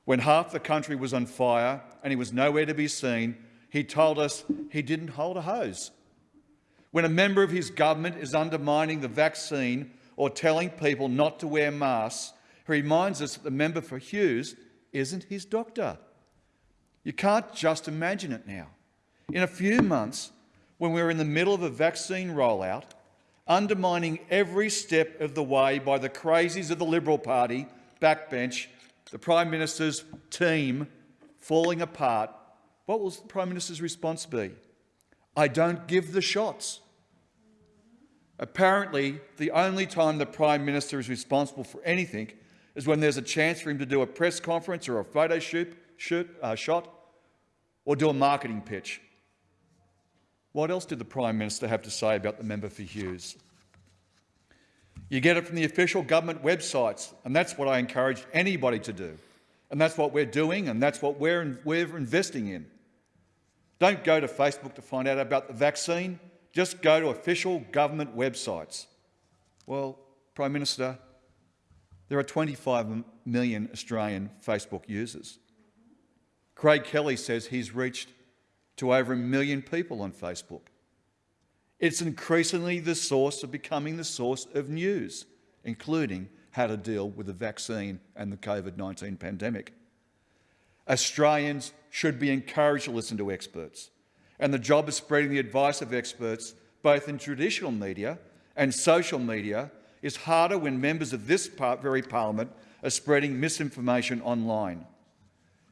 When half the country was on fire and he was nowhere to be seen, he told us he didn't hold a hose. When a member of his government is undermining the vaccine or telling people not to wear masks, he reminds us that the member for Hughes isn't his doctor. You can't just imagine it now. In a few months, when we're in the middle of a vaccine rollout, undermining every step of the way by the crazies of the Liberal Party, backbench, the Prime Minister's team falling apart, what will the Prime Minister's response be? I don't give the shots. Apparently, the only time the Prime Minister is responsible for anything is when there's a chance for him to do a press conference or a photo shoot, shoot uh, shot or do a marketing pitch. What else did the Prime Minister have to say about the member for Hughes? You get it from the official government websites, and that's what I encourage anybody to do. And that's what we're doing, and that's what we're, we're investing in. Don't go to Facebook to find out about the vaccine. Just go to official government websites. Well, Prime Minister, there are 25 million Australian Facebook users. Craig Kelly says he's reached to over a million people on Facebook. It's increasingly the source of becoming the source of news, including how to deal with the vaccine and the COVID-19 pandemic. Australians should be encouraged to listen to experts, and the job of spreading the advice of experts, both in traditional media and social media, is harder when members of this very parliament are spreading misinformation online.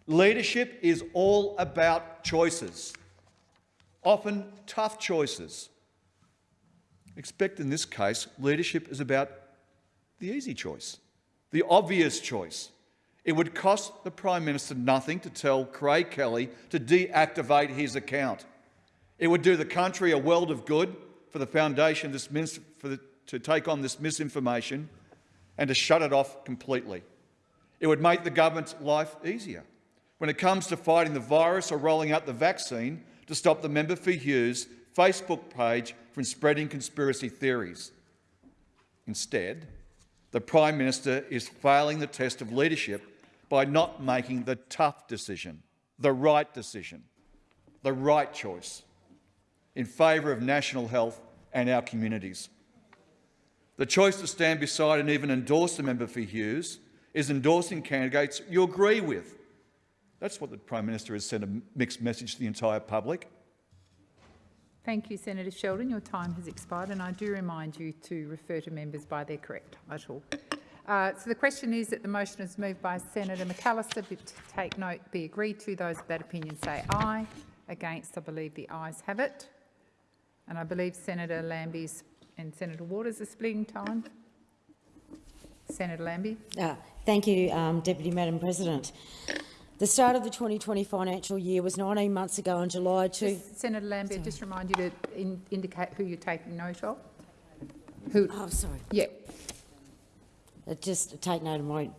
Leadership is all about choices, often tough choices. Expect in this case, leadership is about the easy choice, the obvious choice. It would cost the Prime Minister nothing to tell Craig Kelly to deactivate his account. It would do the country a world of good for the foundation this for the, to take on this misinformation and to shut it off completely. It would make the government's life easier. When it comes to fighting the virus or rolling out the vaccine, to stop the member for Hughes Facebook page from spreading conspiracy theories. Instead, the Prime Minister is failing the test of leadership by not making the tough decision, the right decision, the right choice in favour of national health and our communities. The choice to stand beside and even endorse the member for Hughes is endorsing candidates you agree with. That's what the Prime Minister has sent a mixed message to the entire public. Thank you, Senator Sheldon. Your time has expired, and I do remind you to refer to members by their correct title. Uh, so the question is that the motion is moved by Senator McAllister. Be, take note, be agreed to. Those of that opinion say aye. Against, I believe the ayes have it. And I believe Senator Lambie's and Senator Waters are splitting time. Senator Lambie. Uh, thank you, um, Deputy Madam President. The start of the 2020 financial year was 19 months ago in July to... Just, Senator Lambie, Sorry. just remind you to in, indicate who you're taking note of. Who? Oh, sorry. Yeah. Uh, just take note of my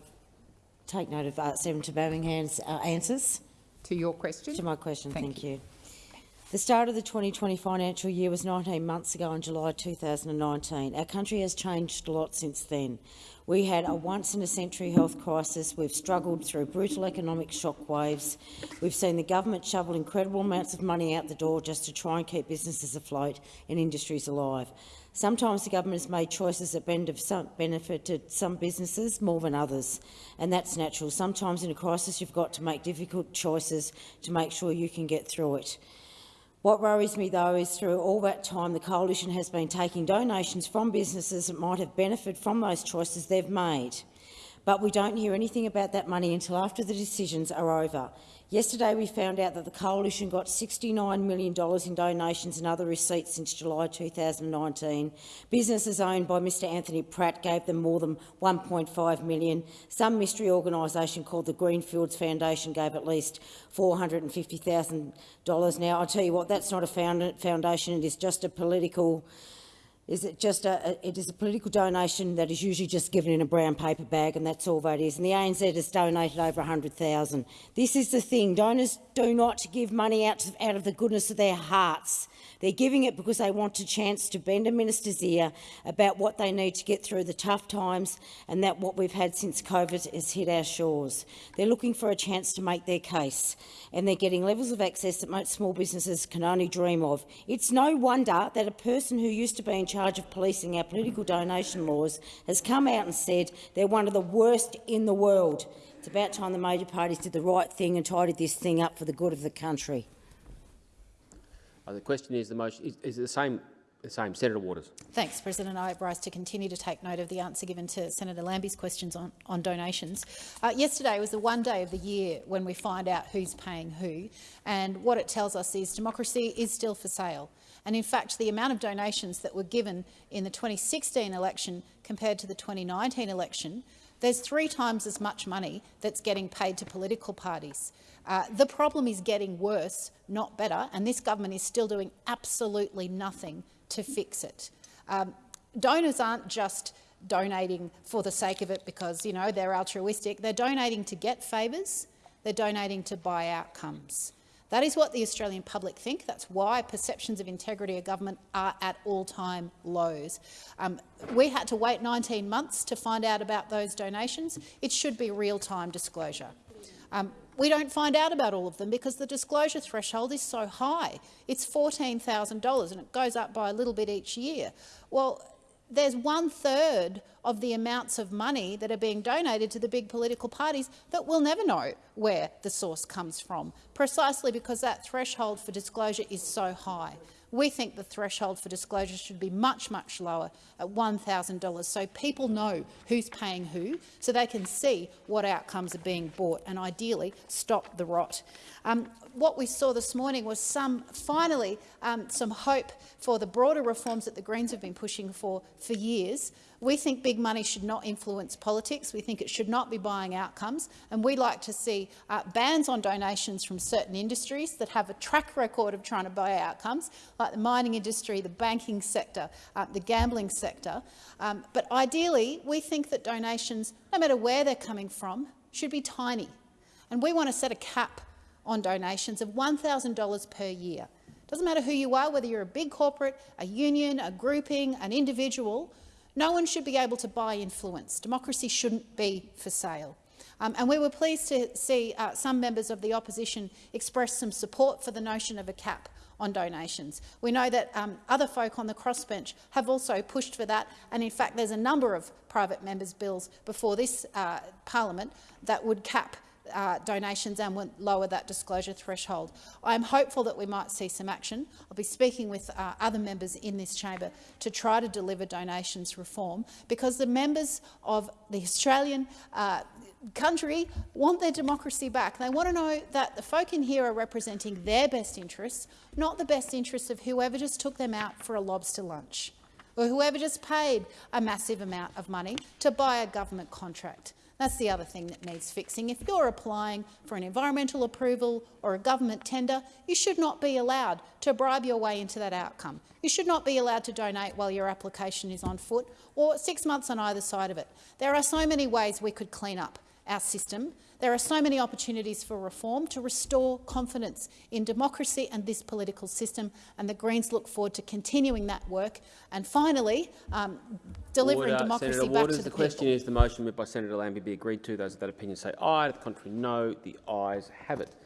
take note of uh, Senator Birmingham's uh, answers to your question. To my question, thank, thank you. The start of the 2020 financial year was 19 months ago in July 2019. Our country has changed a lot since then. We had a once-in-a-century health crisis. We've struggled through brutal economic shockwaves. We've seen the government shovel incredible amounts of money out the door just to try and keep businesses afloat and industries alive. Sometimes the government has made choices that benefited some businesses more than others, and that's natural. Sometimes in a crisis you've got to make difficult choices to make sure you can get through it. What worries me, though, is through all that time the Coalition has been taking donations from businesses that might have benefited from those choices they've made. But we don't hear anything about that money until after the decisions are over. Yesterday we found out that the Coalition got $69 million in donations and other receipts since July 2019. Businesses owned by Mr Anthony Pratt gave them more than 1.5 million. Some mystery organisation called the Greenfields Foundation gave at least $450,000. Now, I'll tell you what, that's not a foundation, it is just a political is it just a, it is a political donation that is usually just given in a brown paper bag and that's all that is. And the ANZ has donated over 100,000. This is the thing. Donors do not give money out, out of the goodness of their hearts. They're giving it because they want a chance to bend a minister's ear about what they need to get through the tough times and that what we've had since COVID has hit our shores. They're looking for a chance to make their case, and they're getting levels of access that most small businesses can only dream of. It's no wonder that a person who used to be in charge of policing our political donation laws has come out and said they're one of the worst in the world. It's about time the major parties did the right thing and tidied this thing up for the good of the country. Uh, the question is the motion is, is the same. The same. Senator Waters. Thanks, President. I rise to continue to take note of the answer given to Senator Lambie's questions on, on donations. Uh, yesterday was the one day of the year when we find out who's paying who, and what it tells us is democracy is still for sale. And in fact, the amount of donations that were given in the 2016 election compared to the 2019 election, there's three times as much money that's getting paid to political parties. Uh, the problem is getting worse, not better, and this government is still doing absolutely nothing to fix it. Um, donors aren't just donating for the sake of it because you know they're altruistic. They're donating to get favours. They're donating to buy outcomes. That is what the Australian public think. That's why perceptions of integrity of government are at all-time lows. Um, we had to wait 19 months to find out about those donations. It should be real-time disclosure. Um, we don't find out about all of them because the disclosure threshold is so high. It's $14,000 and it goes up by a little bit each year. Well, there's one third of the amounts of money that are being donated to the big political parties that we'll never know where the source comes from, precisely because that threshold for disclosure is so high. We think the threshold for disclosure should be much, much lower at $1,000 so people know who's paying who, so they can see what outcomes are being bought and ideally stop the rot. Um, what we saw this morning was some, finally, um, some hope for the broader reforms that the Greens have been pushing for for years. We think big money should not influence politics. We think it should not be buying outcomes. And we'd like to see uh, bans on donations from certain industries that have a track record of trying to buy outcomes, like the mining industry, the banking sector, uh, the gambling sector. Um, but ideally, we think that donations, no matter where they're coming from, should be tiny. And we want to set a cap on donations of $1,000 per year. It Doesn't matter who you are, whether you're a big corporate, a union, a grouping, an individual, no one should be able to buy influence. Democracy shouldn't be for sale. Um, and we were pleased to see uh, some members of the opposition express some support for the notion of a cap on donations. We know that um, other folk on the crossbench have also pushed for that, and in fact there's a number of private members' bills before this uh, parliament that would cap uh, donations and would lower that disclosure threshold. I am hopeful that we might see some action. I'll be speaking with uh, other members in this chamber to try to deliver donations reform because the members of the Australian uh, country want their democracy back. They want to know that the folk in here are representing their best interests, not the best interests of whoever just took them out for a lobster lunch or whoever just paid a massive amount of money to buy a government contract. That's the other thing that needs fixing. If you're applying for an environmental approval or a government tender, you should not be allowed to bribe your way into that outcome. You should not be allowed to donate while your application is on foot or six months on either side of it. There are so many ways we could clean up our system. There are so many opportunities for reform to restore confidence in democracy and this political system, and the Greens look forward to continuing that work and finally um, delivering Order. democracy Senator back Waters, to the, the question is the motion moved by Senator Lambie be agreed to. Those of that opinion say aye. To the contrary, no. The ayes have it.